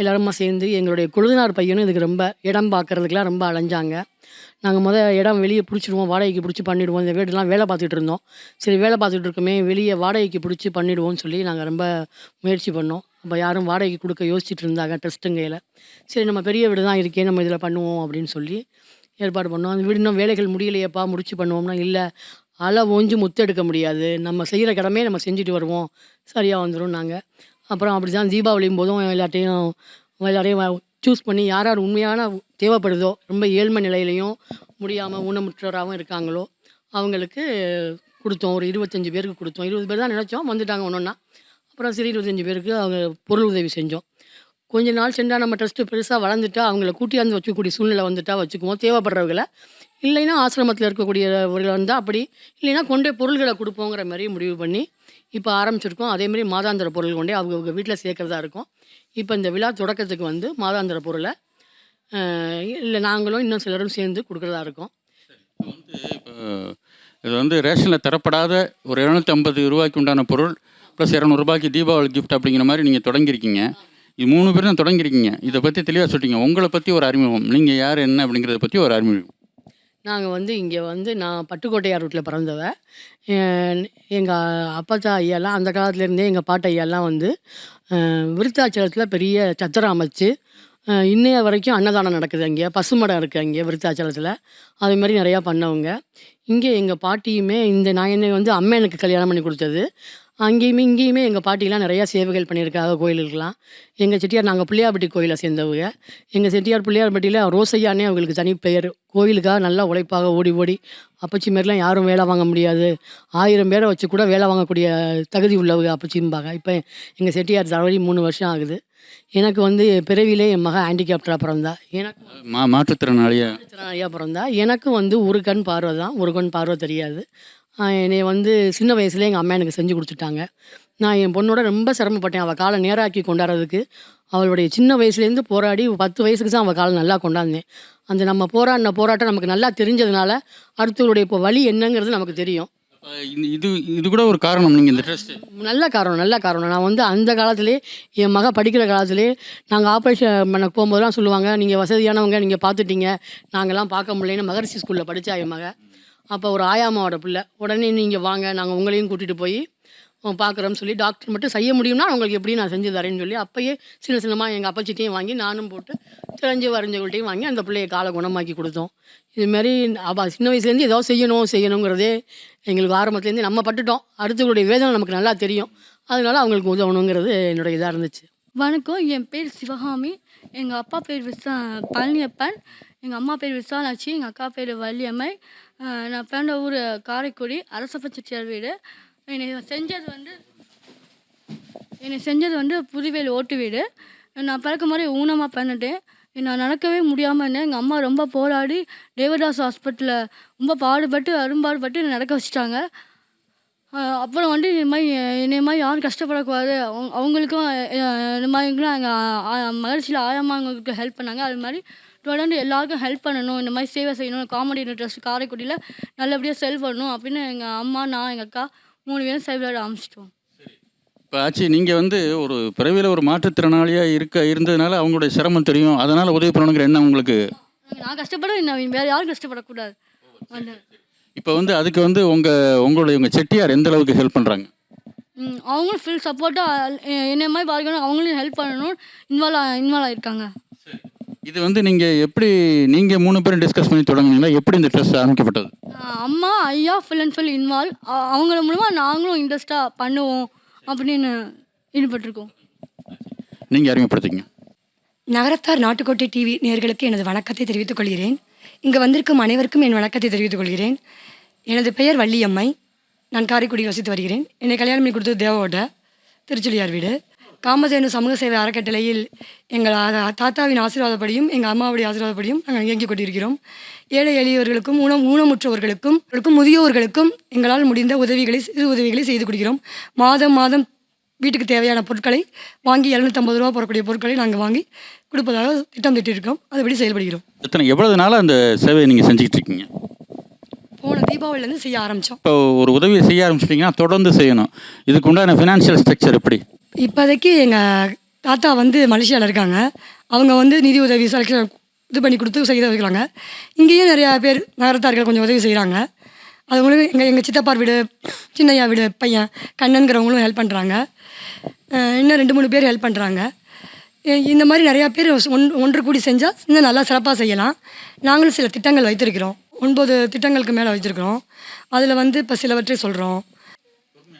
C: எல்லாருமா சேர்ந்து எங்களுடைய கொழுதுனார் பையனும் இதுக்கு ரொம்ப இடம் பார்க்குறதுக்கெலாம் ரொம்ப அலைஞ்சாங்க நாங்கள் முதல் இடம் வெளியே பிடிச்சிடுவோம் வாடகைக்கு பிடிச்சி பண்ணிவிடுவோம் இந்த வீடுலாம் வேலை பார்த்துட்டு இருந்தோம் சரி வேலை பார்த்துட்டு இருக்கமே வெளியே வாடகைக்கு பிடிச்சி பண்ணிவிடுவோம்னு சொல்லி நாங்கள் ரொம்ப முயற்சி பண்ணோம் அப்போ யாரும் வாடகைக்கு கொடுக்க யோசிச்சுட்டு இருந்தாங்க ட்ரஸ்ட்டுங்கையில் சரி நம்ம பெரிய வீடு தான் இருக்கே நம்ம இதில் பண்ணுவோம் அப்படின்னு சொல்லி ஏற்பாடு பண்ணோம் அந்த வீடு இன்னும் வேலைகள் முடியலையேப்பா முடிச்சு பண்ணுவோம்னா இல்லை அலை முத்து முத்தெடுக்க முடியாது நம்ம செய்கிற கடமே நம்ம செஞ்சுட்டு வருவோம் சரியாக வந்துடும் நாங்கள் அப்புறம் அப்படி தான் தீபாவளியும் போதும் எல்லாட்டையும் எல்லாரையும் சூஸ் பண்ணி யார் யார் உண்மையான தேவைப்படுதோ ரொம்ப ஏழ்மை நிலையிலையும் முடியாமல் ஊனமுற்றோராகவும் இருக்காங்களோ அவங்களுக்கு கொடுத்தோம் ஒரு இருபத்தஞ்சி பேருக்கு கொடுத்தோம் இருபது பேர் தான் நினச்சோம் வந்துட்டாங்க ஒன்றுன்னா அப்புறம் சரி இருபத்தஞ்சி பேருக்கு அவங்க பொருள் உதவி செஞ்சோம் கொஞ்ச நாள் சென்றால் நம்ம ட்ரஸ்ட்டு பெருசாக வளர்ந்துட்டா அவங்கள கூட்டியாந்து வச்சுக்கக்கூடிய சூழ்நிலை வந்துட்டால் வச்சுக்குவோம் தேவைப்படுறவங்களை இல்லைன்னா ஆசிரமத்தில் இருக்கக்கூடியவர்கள் வந்தால் அப்படி இல்லைன்னா கொண்டே பொருள்களை கொடுப்போங்கிற மாதிரி முடிவு பண்ணி இப்போ ஆரம்பிச்சிருக்கோம் அதேமாரி மாதாந்திர பொருள் கொண்டே அவங்கவுங்க வீட்டில் சேர்க்குறதா இருக்கும் இப்போ இந்த விழா தொடக்கத்துக்கு வந்து மாதாந்திர பொருளை இல்லை நாங்களும் இன்னும் சிலரும் சேர்ந்து கொடுக்குறதா இருக்கோம்
A: இது வந்து ரேஷனில் தரப்படாத ஒரு இரநூத்தி ஐம்பது ரூபாய்க்கு உண்டான பொருள் ப்ளஸ் இரநூறுபாய்க்கு தீபாவளி கிஃப்ட் அப்படிங்கிற மாதிரி நீங்கள் தொடங்கியிருக்கீங்க இது மூணு பேரும் தான் தொடங்கியிருக்கீங்க இதை பற்றி தெளிவாக சொல்லிட்டீங்க உங்களை பற்றி ஒரு அறிமுகம் நீங்கள் யார் என்ன அப்படிங்கிறத பற்றி ஒரு அறிமுகம்
C: நாங்கள் வந்து இங்கே வந்து நான் பட்டுக்கோட்டையார் ரூட்டில் பிறந்தவ எங்கள் அப்பாச்சா ஐயாலாம் அந்த காலத்துலேருந்தே எங்கள் பாட்டு ஐயாலாம் வந்து விருத்தாச்சலத்தில் பெரிய சத்திரம் அமைச்சு இன்னைய வரைக்கும் அன்னதானம் நடக்குது அங்கே பசுமடம் இருக்குது அங்கே விருத்தாச்சலத்தில் அதே மாதிரி நிறையா பண்ணவங்க இங்கே எங்கள் பாட்டியுமே இந்த நான் என்னை வந்து அம்மையனுக்கு கல்யாணம் பண்ணி கொடுத்தது அங்கேயுமே இங்கேயுமே எங்கள் பாட்டிலாம் நிறையா சேவைகள் பண்ணியிருக்காங்க கோயிலுக்கெலாம் எங்கள் செட்டியார் நாங்கள் பிள்ளையார்பட்டி கோயிலை சேர்ந்தவங்க எங்கள் செட்டியார் பிள்ளையார்பட்டியில் ரோசையானே அவங்களுக்கு தனி பெயர் கோயிலுக்காக நல்லா உழைப்பாக ஓடி ஓடி அப்பச்சி மாரிலாம் யாரும் வேலை வாங்க முடியாது ஆயிரம் பேரை வச்சு கூட வேலை வாங்கக்கூடிய தகுதி உள்ளவங்க அப்பச்சிம்பாங்க இப்போ எங்கள் செட்டியார் தடவை மூணு வருஷம் ஆகுது எனக்கு வந்து பிறவிலே என் மக ஹேண்டிகேப்டராக பிறந்தா எனக்கு
A: மாற்றுத்திறனாளியாக
C: மாற்றுத்திறனாளியாக பிறந்தா எனக்கும் வந்து ஒரு கண் பார்வை தான் ஒரு கண் பார்வை தெரியாது என்னை வந்து சின்ன வயசுலேயே எங்கள் அம்மா எனக்கு செஞ்சு கொடுத்துட்டாங்க. நான் என் பொண்ணோட ரொம்ப சிரமப்பட்டேன். அவள் காலை நேராக்கி கொண்டாடுறதுக்கு. அவளுடைய சின்ன வயசுலேருந்து போராடி பத்து வயசுக்கு தான் அவள் காலை நல்லா கொண்டாந்தேன். அந்த நம்ம போராடின போராட்டம் நமக்கு நல்லா தெரிஞ்சதுனால, அடுத்தவருடைய இப்போ வழி என்னங்கிறது நமக்கு தெரியும்.
A: இது இது இது கூட ஒரு காரணம். நீங்கள் இந்த ட்ரஸ்ட்டு.
C: நல்ல காரணம், நல்ல காரணம். நான் வந்து அந்த காலத்திலேயே என் மக படிக்கிற காலத்துலேயே நாங்கள் ஆப்ரேஷன் பண்ண போகும்போதுலாம் சொல்லுவாங்க, நீங்கள் வசதியானவங்க, நீங்கள் பார்த்துட்டீங்க. நாங்கள்லாம் பார்க்க முடியலன்னு" மகரிஷி ஸ்கூலில் படித்தா என் மக. அப்போ ஒரு ஆயாமாவோட பிள்ளை உடனே நீங்கள் வாங்க நாங்கள் உங்களையும் கூட்டிகிட்டு போய் பார்க்குறோம்னு சொல்லி டாக்டர் மட்டும் செய்ய முடியும்னா உங்களுக்கு எப்படி நான் செஞ்சு தரேன்னு சொல்லி அப்பயே சின்ன சின்னமாக எங்கள் அப்பச்சிட்டையும் வாங்கி நானும் போட்டு தெரிஞ்சு வரைஞ்சவங்கள்ட்டையும் வாங்கி அந்த பிள்ளையை காலை குணமாக்கி கொடுத்தோம் இதுமாரி அப்பா சின்ன வயசுலேருந்து ஏதோ செய்யணும் செய்யணுங்கிறதே எங்களுக்கு ஆரம்பத்துலேருந்து நம்ம பட்டுட்டோம் அடுத்தவங்களுடைய வேதனை நமக்கு நல்லா தெரியும் அதனால அவங்களுக்கு உதவணுங்கிறது என்னுடைய இதாக இருந்துச்சு
E: வணக்கம் என் பேர் சிவகாமி எங்கள் அப்பா பேர் விசா பழனியப்பன் எங்கள் அம்மா பேர் விசாலாட்சி எங்கள் அக்கா பேர் வள்ளியம்மை நான் பிறந்த ஊர் காரைக்குடி அரசப்ப செட்டியார் வீடு என்னை செஞ்சது வந்து என்னை செஞ்சது வந்து புதுவேல் ஓட்டு வீடு நான் பிறக்கும் மாதிரி ஊனமாக பிறந்துட்டேன் நான் நடக்கவே முடியாமல் இருந்தேன் எங்கள் அம்மா ரொம்ப போராடி தேவதாஸ் ஹாஸ்பிட்டலில் ரொம்ப பாடுபட்டு அரும்பாடுபட்டு என்னை நடக்க வச்சுட்டாங்க அப்புறம் வந்து இந்த மாதிரி என்னை மாதிரி யாரும் கஷ்டப்படக்கூடாது அவங்க அவங்களுக்கும் இந்த மாதிரிலாம் எங்கள் மகிழ்ச்சியில் ஆயம்மா அவங்களுக்கு ஹெல்ப் பண்ணாங்க அது மாதிரி தொடர்ந்து எல்லாருக்கும் ஹெல்ப் பண்ணணும் இந்த மாதிரி சேவை செய்யணும் காமெடி இன்ட்ரெஸ்ட் காரைக்குடியில் நல்லபடியாக செல் பண்ணணும் அப்படின்னு எங்கள் அம்மா நான் எங்கள் அக்கா மூணு பேரும் செயல்பட ஆரம்பிச்சிட்டோம்
A: இப்போ ஆச்சு நீங்கள் வந்து ஒரு பிறவியில் ஒரு மாற்றுத்திறனாளியாக இருக்க இருந்ததுனால அவங்களுடைய சிரமம் தெரியும் அதனால் உதவி பண்ணணுங்கிற என்ன உங்களுக்கு
E: நான் கஷ்டப்பட வேறு யாரும் கஷ்டப்படக்கூடாது
A: இப்போ வந்து அதுக்கு வந்து உங்கள் உங்களுடைய உங்கள் செட்டியார் எந்த அளவுக்கு ஹெல்ப் பண்ணுறாங்க
E: அவங்களும் ஃபுல் சப்போர்ட்டாக என்ன மாதிரி பார்க்கணும் அவங்களும் ஹெல்ப் பண்ணணும் இன்வால்வ் இன்வால்வ் ஆகிருக்காங்க
A: இது வந்து நீங்கள் எப்படி நீங்கள் மூணு பேரும் டிஸ்கஸ் பண்ணி தொடங்குனீங்களா எப்படி இந்த ட்ரெஸ் ஆரம்பிக்கப்பட்டது
E: அம்மா ஐயா ஃபுல் அண்ட் ஃபுல் இன்வால்வ் அவங்கள மூலமாக நாங்களும் இன்ட்ரெஸ்ட்டாக பண்ணுவோம் அப்படின்னு ஈடுபட்டிருக்கோம்
A: நீங்கள் அறிமுகப்படுத்திங்க
F: நகரத்தார் நாட்டுக்கோட்டை டிவி நேர்களுக்கு எனது வணக்கத்தை தெரிவித்துக் கொள்கிறேன் இங்கே வந்திருக்கும் அனைவருக்கும் என் வணக்கத்தை தெரிவித்துக் கொள்கிறேன் எனது பெயர் வள்ளியம்மை நான் காரைக்குடி வசித்து வருகிறேன் என்னை கல்யாணம் பண்ணி கொடுத்தது தேவோட திருச்சுளியார் வீடு காமதேனு சமூக சேவை அறக்கட்டளையில் எங்கள் தாத்தாவின் ஆசீர்வாதப்படியும் எங்கள் அம்மாவுடைய ஆசீர்வாதப்படியும் நாங்கள் இயங்கிக் கொண்டிருக்கிறோம் ஏழை எளியவர்களுக்கும் ஊனம் ஊனமுற்றவர்களுக்கும் முதியோர்களுக்கும் எங்களால் முடிந்த உதவிகளை சிறு உதவிகளை செய்து கொடுக்கிறோம் மாதம் மாதம் வீட்டுக்கு தேவையான பொருட்களை வாங்கி இரநூத்தம்பது ரூபா போடக்கூடிய பொருட்களை நாங்கள் வாங்கி கொடுப்பதாக திட்டம் திட்டிருக்கோம் அதுபடி செயல்படுகிறோம்
A: எத்தனை எவ்வளவு நாளாக அந்த சேவையை நீங்கள் செஞ்சுக்கிட்டு இருக்கீங்க
F: போன தீபாவளிலேருந்து செய்ய ஆரம்பித்தோம்
A: இப்போ ஒரு உதவியை செய்ய ஆரம்பிச்சிட்டிங்கன்னா தொடர்ந்து செய்யணும் இதுக்கு உண்டான ஃபினான்ஷியல் ஸ்ட்ரக்சர் எப்படி
F: இப்போதைக்கு எங்கள் தாத்தா வந்து மலேசியாவில் இருக்காங்க அவங்க வந்து நிதி உதவி செலக்ஷன் இது பண்ணி கொடுத்து செய்ய வைக்கிறாங்க இங்கேயும் நிறையா பேர் நகரத்தார்கள் கொஞ்சம் உதவி செய்கிறாங்க அது மூலம் எங்கள் எங்கள் சித்தப்பார் வீடு சின்னையா வீடு பையன் கண்ணனுங்கிறவங்களும் ஹெல்ப் பண்ணுறாங்க இன்னும் ரெண்டு மூணு பேர் ஹெல்ப் பண்ணுறாங்க இந்த மாதிரி நிறையா பேர் ஒன் ஒன்று கூடி செஞ்சால் இன்னும் நல்லா சிறப்பாக செய்யலாம் நாங்களும் சில திட்டங்கள் வைத்திருக்கிறோம் ஒன்பது திட்டங்களுக்கு மேலே வச்சுருக்குறோம் அதில் வந்து இப்போ சிலவற்றை சொல்கிறோம்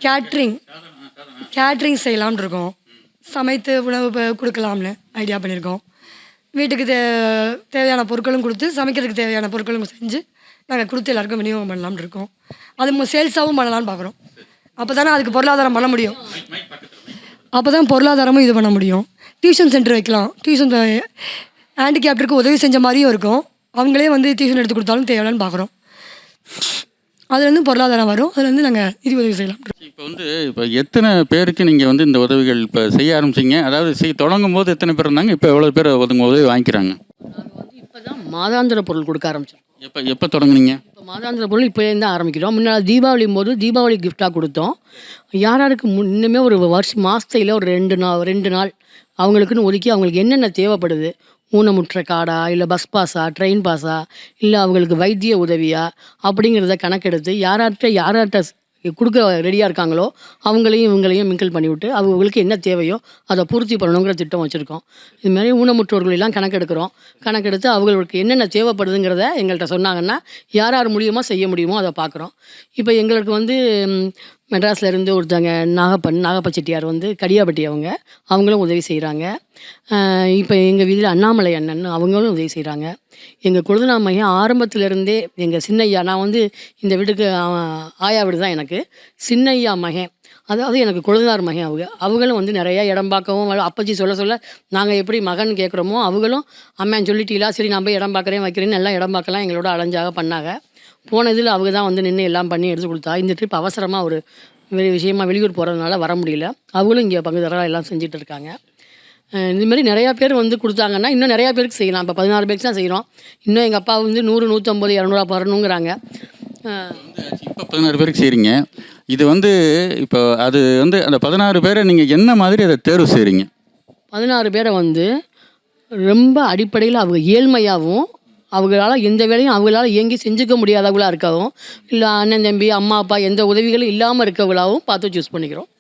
F: கேட்ரிங் கேட்ரிங் செய்யலாம்னு இருக்கோம் சமைத்து உணவு கொடுக்கலாம்னு ஐடியா பண்ணியிருக்கோம் வீட்டுக்கு தே தேவையான பொருட்களும் கொடுத்து சமைக்கிறதுக்கு தேவையான பொருட்களும் செஞ்சு நாங்கள் கொடுத்து எல்லாருக்கும் விநியோகம் பண்ணலாம்னு இருக்கோம் அது சேல்ஸாகவும் பண்ணலான்னு பார்க்குறோம் அப்போ தானே அதுக்கு பொருளாதாரம் பண்ண முடியும் அப்போ தான் பொருளாதாரமும் இது பண்ண முடியும் டியூஷன் சென்டர் வைக்கலாம் டியூஷன் eh, ஹேண்டிகேப்டருக்கு உதவி செஞ்ச மாதிரியும் இருக்கும் அவங்களே வந்து டியூஷன் எடுத்து கொடுத்தாலும் தேவையில்லன்னு பார்க்குறோம் அதுலேருந்து பொருளாதாரம் வரும் அதுலேருந்து நாங்கள் நிதி உதவி செய்யலாம் இப்போ
A: வந்து இப்போ எத்தனை பேருக்கு நீங்கள் வந்து இந்த உதவிகள் இப்போ செய்ய ஆரம்பிச்சிங்க அதாவது செய் தொடங்கும் போது எத்தனை பேர் இருந்தாங்க இப்போ எவ்வளோ பேர் ஒதுங்க உதவி வாங்கிக்கிறாங்க இப்போதான்
C: இப்போ தான் மாதாந்திர பொருள் கொடுக்க ஆரம்பிச்சோம்
A: எப்போ எப்போ தொடங்குனீங்க
C: இப்போ மாதாந்திர பொருள் இப்போ தான் ஆரம்பிக்கிறோம் முன்னால் தீபாவளி போது தீபாவளி கிஃப்டாக கொடுத்தோம் யார் யாருக்கு இன்னுமே ஒரு வருஷம் மாதத்தில் ஒரு ரெண்டு நாள் ரெண்டு நாள் அவங்களுக்குன்னு ஒதுக்கி அவங்களுக்கு என்னென்ன தேவைப்படுது ஊனமுற்ற காடா இல்லை பஸ் பாஸா ட்ரெயின் பாஸா இல்லை அவங்களுக்கு வைத்திய உதவியா அப்படிங்கிறத கணக்கெடுத்து யாரார்கிட்ட யார்கிட்ட கொடுக்க ரெடியாக இருக்காங்களோ அவங்களையும் இவங்களையும் மிங்கிள் பண்ணிவிட்டு அவங்களுக்கு என்ன தேவையோ அதை பூர்த்தி பண்ணணுங்கிற திட்டம் வச்சுருக்கோம் இதுமாதிரி ஊனமுற்றோர்களெல்லாம் கணக்கெடுக்கிறோம் கணக்கெடுத்து அவங்களுக்கு என்னென்ன தேவைப்படுதுங்கிறத எங்கள்கிட்ட சொன்னாங்கன்னா யார் யார் மூலியமாக செய்ய முடியுமோ அதை பார்க்குறோம் இப்போ எங்களுக்கு வந்து மெட்ராஸ்லேருந்து ஒருத்தவங்க நாகப்பன் நாகப்ப செட்டியார் வந்து கடியாப்பட்டி அவங்க அவங்களும் உதவி செய்கிறாங்க இப்போ எங்கள் வீதியில் அண்ணாமலை அண்ணன் அவங்களும் உதவி செய்கிறாங்க எங்கள் குழுதுனா மையம் ஆரம்பத்துலேருந்தே எங்கள் சின்னையா நான் வந்து இந்த வீட்டுக்கு ஆயா வீடு தான் எனக்கு சின்னையா மகன் அதாவது எனக்கு குழந்தார் மகன் அவங்க அவங்களும் வந்து நிறையா இடம் பார்க்கவும் அப்பச்சி சொல்ல சொல்ல நாங்கள் எப்படி மகன் கேட்குறோமோ அவங்களும் அம்மான்னு சொல்லிட்டீங்களா சரி நான் போய் இடம் பார்க்குறேன் வைக்கிறேன்னு எல்லாம் இடம் பார்க்கலாம் எங்களோட அலைஞ்சாக பண்ணாங்க போன இதில் அவங்க தான் வந்து நின்று எல்லாம் பண்ணி எடுத்து கொடுத்தா இந்த ட்ரிப் அவசரமாக ஒரு வெளி விஷயமா வெளியூர் போகிறதுனால வர முடியல அவங்களும் இங்கே பங்குதாரராக எல்லாம் செஞ்சுட்டு இருக்காங்க இதுமாரி நிறையா பேர் வந்து கொடுத்தாங்கன்னா இன்னும் நிறையா பேருக்கு செய்யலாம் இப்போ பதினாறு பேருக்கு தான் செய்கிறோம் இன்னும் எங்கள் அப்பா வந்து நூறு நூற்றம்பது இரநூறுவா பரணுங்கிறாங்க
A: இப்போ பதினாறு பேருக்கு செய்கிறீங்க இது வந்து இப்போ அது வந்து அந்த பதினாறு பேரை நீங்கள் என்ன மாதிரி அதை தேர்வு செய்கிறீங்க
C: பதினாறு பேரை வந்து ரொம்ப அடிப்படையில் அவங்க ஏழ்மையாகவும் அவங்களால எந்த வேலையும் அவங்களால இயங்கி செஞ்சுக்க முடியாதவங்களாக இருக்கவும் இல்லை அண்ணன் தம்பி அம்மா அப்பா எந்த உதவிகளும் இல்லாமல் இருக்கவங்களாகவும் பார்த்து சூஸ் பண்ணிக்கிறோம்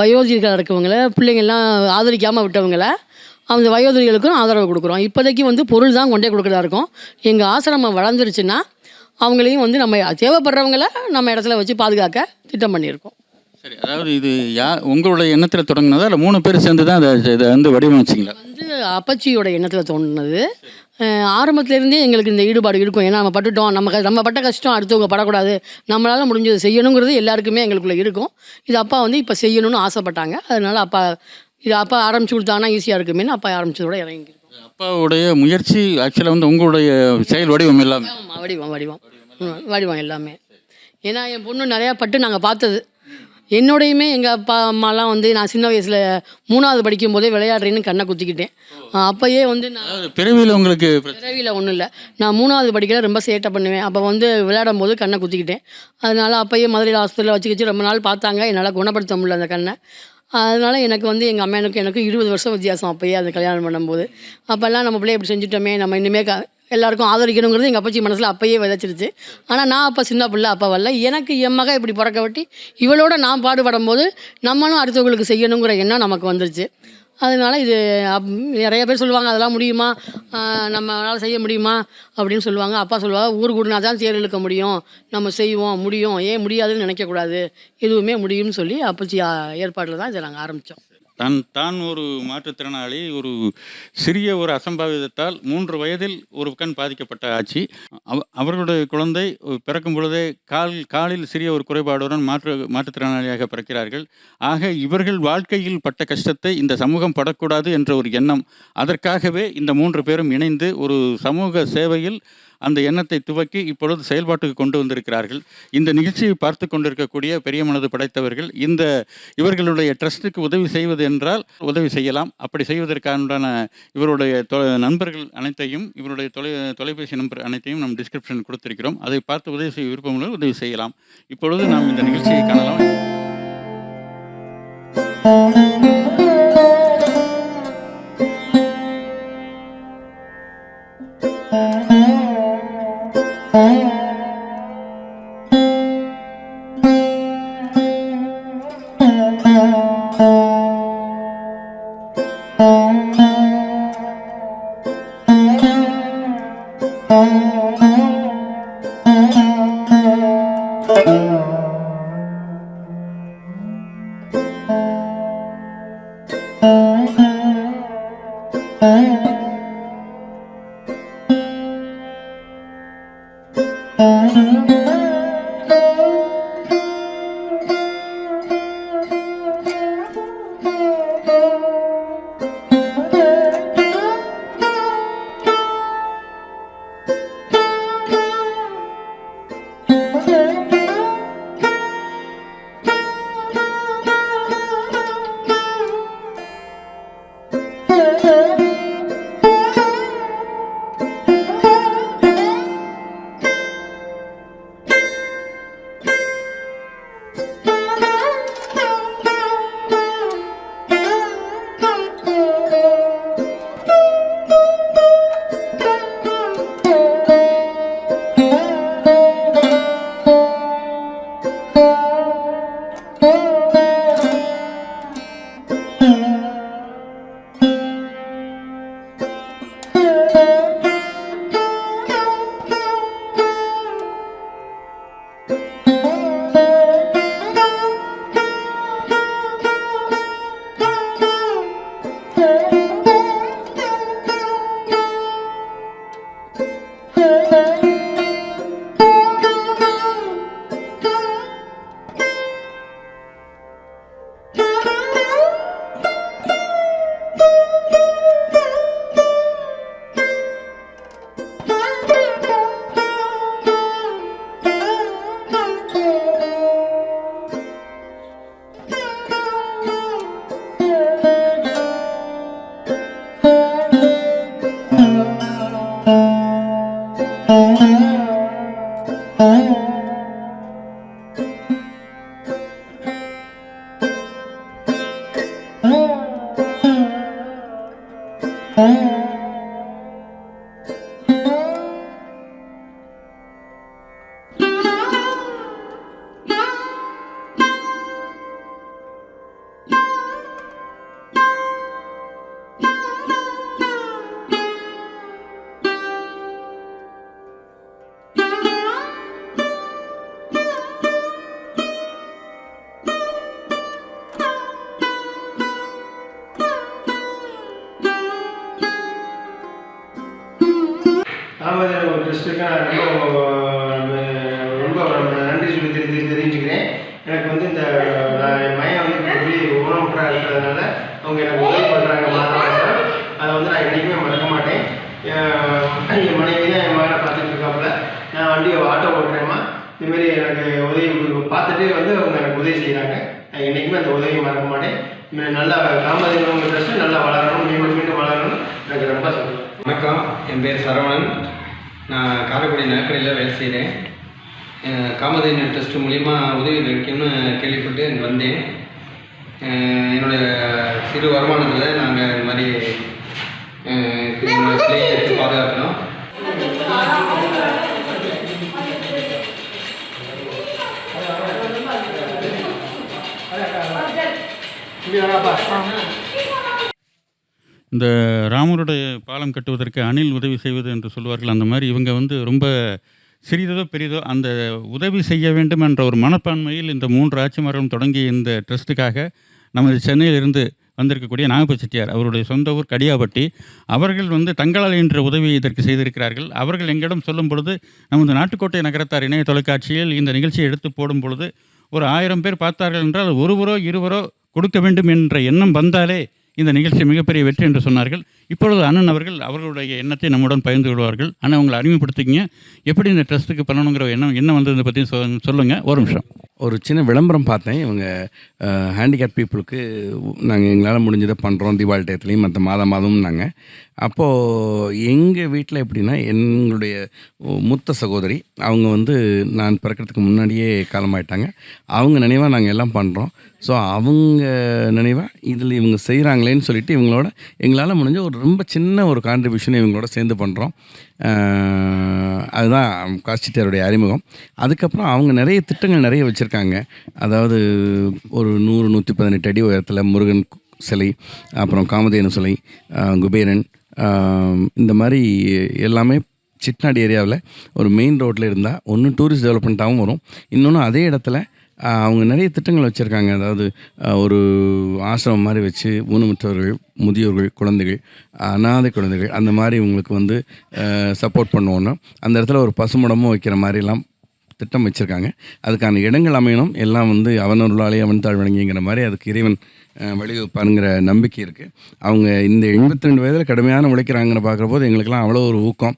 C: வயோதிகளாக இருக்கவங்கள பிள்ளைங்கள்லாம் ஆதரிக்காமல் விட்டவங்கள அந்த வயோதிகளுக்கும் ஆதரவு கொடுக்குறோம் இப்போதைக்கு வந்து பொருள் தான் கொண்டே கொடுக்குறதா இருக்கும் எங்கள் ஆசிரமம் வளர்ந்துருச்சுன்னா அவங்களையும் வந்து நம்ம தேவைப்படுறவங்கள நம்ம இடத்துல வச்சு பாதுகாக்க திட்டம் பண்ணியிருக்கோம்
A: சரி அதாவது இது யா உங்களுடைய எண்ணத்தில் தொடங்கினதா இல்லை மூணு பேர் சேர்ந்து தான் அதை இதை வந்து வடிவமைச்சிங்களா
C: அப்பச்சியோட எண்ணத்தில் தோணுனது ஆரம்பத்துலேருந்தே எங்களுக்கு இந்த ஈடுபாடு இருக்கும் ஏன்னா நம்ம பட்டுட்டோம் நம்ம நம்ம பட்ட கஷ்டம் அடுத்தவங்க படக்கூடாது நம்மளால் முடிஞ்சது செய்யணுங்கிறது எல்லாருக்குமே எங்களுக்குள்ளே இருக்கும் இது அப்பா வந்து இப்போ செய்யணும்னு ஆசைப்பட்டாங்க அதனால் அப்பா இது அப்பா ஆரம்பிச்சு கொடுத்தாங்கன்னா ஈஸியாக இருக்குமே அப்பா ஆரம்பிச்சதோட இறங்கி அப்பாவுடைய
A: முயற்சி ஆக்சுவலாக வந்து உங்களுடைய செயல் வடிவம் எல்லாமே
C: வடிவம் வடிவம் வடிவம் எல்லாமே ஏன்னா என் பொண்ணு நிறையா பட்டு நாங்கள் பார்த்தது என்னோடையுமே எங்கள் அப்பா அம்மாலாம் வந்து நான் சின்ன வயசில் மூணாவது படிக்கும் போதே விளையாடுறேன்னு கண்ணை குத்திக்கிட்டேன் அப்போயே வந்து நான்
A: பிறவியில் உங்களுக்கு
C: பிறவியில் ஒன்றும் இல்லை நான் மூணாவது படிக்கல ரொம்ப சேட்டை பண்ணுவேன் அப்போ வந்து விளையாடும் போது கண்ணை குத்திக்கிட்டேன் அதனால் அப்போயே மதுரையில் ஹாஸ்பிட்டலில் வச்சு வச்சு ரொம்ப நாள் பார்த்தாங்க என்னால் குணப்படுத்த முடியல அந்த கண்ணை அதனால் எனக்கு வந்து எங்கள் அம்மா எனக்கு எனக்கு இருபது வருஷம் வித்தியாசம் அப்போயே அந்த கல்யாணம் பண்ணும்போது அப்போல்லாம் நம்ம பிள்ளைய இப்படி செஞ்சுட்டோமே நம்ம இனிமேல் க எல்லாருக்கும் ஆதரிக்கணுங்கிறது எங்கள் அப்பச்சி மனசில் அப்பயே விதைச்சிருச்சு ஆனால் நான் அப்போ சின்ன பிள்ளை அப்போ வரல எனக்கு என் மக இப்படி பிறக்க வட்டி இவளோட நான் பாடுபடும் போது நம்மளும் அடுத்தவங்களுக்கு செய்யணுங்கிற எண்ணம் நமக்கு வந்துருச்சு அதனால இது அப் நிறைய பேர் சொல்லுவாங்க அதெல்லாம் முடியுமா நம்மளால் செய்ய முடியுமா அப்படின்னு சொல்லுவாங்க அப்பா சொல்லுவாங்க ஊர் கூடுனா தான் தேர் இழுக்க முடியும் நம்ம செய்வோம் முடியும் ஏன் முடியாதுன்னு நினைக்கக்கூடாது எதுவுமே முடியும்னு சொல்லி அப்பச்சி ஏற்பாட்டில் தான் இதை நாங்கள் ஆரம்பித்தோம்
A: தன் தான் ஒரு மாற்றுத்திறனாளி ஒரு சிறிய ஒரு அசம்பாவிதத்தால் மூன்று வயதில் ஒரு கண் பாதிக்கப்பட்ட ஆட்சி அவ அவர்களுடைய குழந்தை பிறக்கும் பொழுதே கால் காலில் சிறிய ஒரு குறைபாடுடன் மாற்று மாற்றுத்திறனாளியாக பிறக்கிறார்கள் ஆக இவர்கள் வாழ்க்கையில் பட்ட கஷ்டத்தை இந்த சமூகம் படக்கூடாது என்ற ஒரு எண்ணம் அதற்காகவே இந்த மூன்று பேரும் இணைந்து ஒரு சமூக சேவையில் அந்த எண்ணத்தை துவக்கி இப்பொழுது செயல்பாட்டுக்கு கொண்டு வந்திருக்கிறார்கள் இந்த நிகழ்ச்சியை பார்த்து கொண்டிருக்கக்கூடிய பெரிய மனது படைத்தவர்கள் இந்த இவர்களுடைய ட்ரஸ்ட்டுக்கு உதவி செய்வது என்றால் உதவி செய்யலாம் அப்படி செய்வதற்கான இவருடைய நண்பர்கள் அனைத்தையும் இவருடைய தொலை தொலைபேசி நம்பர் அனைத்தையும் நம் டிஸ்கிரிப்ஷன் கொடுத்திருக்கிறோம் அதை பார்த்து உதவி செய்ய விருப்பங்களும் உதவி செய்யலாம் இப்பொழுது நாம் இந்த நிகழ்ச்சியை காணலாம்
G: Thank you. Thank you.
H: Kamadhenu trust மூலிமா உதவி கிடைக்கும்னு கேள்விப்பட்டு இங்கே வந்தேன் என்னுடைய சிறு வருமானத்தில் நாங்கள் இந்த மாதிரி பிள்ளைகளுக்கு பாதுகாக்கணும்
A: இந்த ராமருடைய பாலம் கட்டுவதற்கு அணில் உதவி செய்வது என்று சொல்வார்கள் அந்த மாதிரி இவங்க வந்து ரொம்ப சிறிதோ பெரிதோ அந்த உதவி செய்ய வேண்டும் என்ற ஒரு மனப்பான்மையில் இந்த மூன்று ஆட்சிமார்களும் தொடங்கிய இந்த ட்ரஸ்ட்டுக்காக நமது சென்னையிலிருந்து வந்திருக்கக்கூடிய நாகப்பூர் செட்டியார் அவருடைய சொந்த ஊர் கடியாபட்டி அவர்கள் வந்து தங்களால் என்ற உதவியை இதற்கு செய்திருக்கிறார்கள் அவர்கள் எங்களிடம் சொல்லும் பொழுது நமது நாட்டுக்கோட்டை நகரத்தார் இணைய தொலைக்காட்சியில் இந்த நிகழ்ச்சியை எடுத்து போடும் பொழுது ஒரு ஆயிரம் பேர் பார்த்தார்கள் என்றால் ஒருவரோ இருவரோ கொடுக்க வேண்டும் என்ற எண்ணம் வந்தாலே இந்த நிகழ்ச்சி மிகப்பெரிய வெற்றி என்று சொன்னார்கள் இப்பொழுது அண்ணன் அவர்கள் அவர்களுடைய எண்ணத்தை நம்முடன் பகிர்ந்து கொள்வார்கள் அண்ணன் அவங்களை அறிமுகப்படுத்திக்கிங்க எப்படி இந்த ட்ரஸ்ட்டுக்கு பண்ணணுங்கிற எண்ணம் என்ன வந்ததை பற்றி சொல்லுங்கள் ஒரு நிமிஷம்
I: ஒரு சின்ன விளம்பரம் பார்த்தேன் இவங்க ஹேண்டிகேப் பீப்புளுக்கு நாங்கள் எங்களால் முடிஞ்சதை பண்ணுறோம் தீபாவளி டயத்துலேயும் மற்ற மாதம் மாதமும் நாங்கள் அப்போது எங்கள் வீட்டில் எப்படின்னா எங்களுடைய மூத்த சகோதரி அவங்க வந்து நான் பிறக்கிறதுக்கு முன்னாடியே காலமாயிட்டாங்க அவங்க நினைவாக நாங்கள் எல்லாம் பண்ணுறோம் ஸோ அவங்க நினைவாக இதில் இவங்க செய்கிறாங்களேன்னு சொல்லிவிட்டு இவங்களோட எங்களால் முடிஞ்ச ஒரு ரொம்ப சின்ன ஒரு கான்ட்ரிபியூஷன் இவங்களோட சேர்ந்து பண்ணுறோம் அதுதான் காஸ்டிட்டாருடைய அறிமுகம் அதுக்கப்புறம் அவங்க நிறைய திட்டங்கள் நிறைய வச்சுருக்காங்க அதாவது ஒரு நூறு நூற்றி பதினெட்டு அடி உயரத்தில் முருகன் சிலை அப்புறம் காமதேனு சிலை குபேரன் இந்த மாதிரி எல்லாமே சிட்நாடு ஏரியாவில் ஒரு மெயின் ரோட்டில் இருந்தால் ஒன்று டூரிஸ்ட் டெவலப்மெண்ட்டாகவும் வரும் இன்னொன்று அதே இடத்துல அவங்க நிறைய திட்டங்கள் வச்சுருக்காங்க அதாவது ஒரு ஆசிரமம் மாதிரி வச்சு ஊனமுற்றவர்கள் முதியோர்கள் குழந்தைகள் அனாதை குழந்தைகள் அந்த மாதிரி இவங்களுக்கு வந்து சப்போர்ட் பண்ணுவோன்னா அந்த இடத்துல ஒரு பசுமடமும் வைக்கிற மாதிரிலாம் திட்டம் வச்சுருக்காங்க அதுக்கான இடங்கள் அமையணும் எல்லாம் வந்து அவனொருளாலே அவன் தாழ் வழங்கிங்கிற மாதிரி அதுக்கு இறைவன் வழிவகுப்பானுங்கிற நம்பிக்கை இருக்குது அவங்க இந்த எண்பத்தி ரெண்டு வயதில் கடுமையான உழைக்கிறாங்கன்னு பார்க்குற போது எங்களுக்கெல்லாம் அவ்வளோ ஒரு ஊக்கம்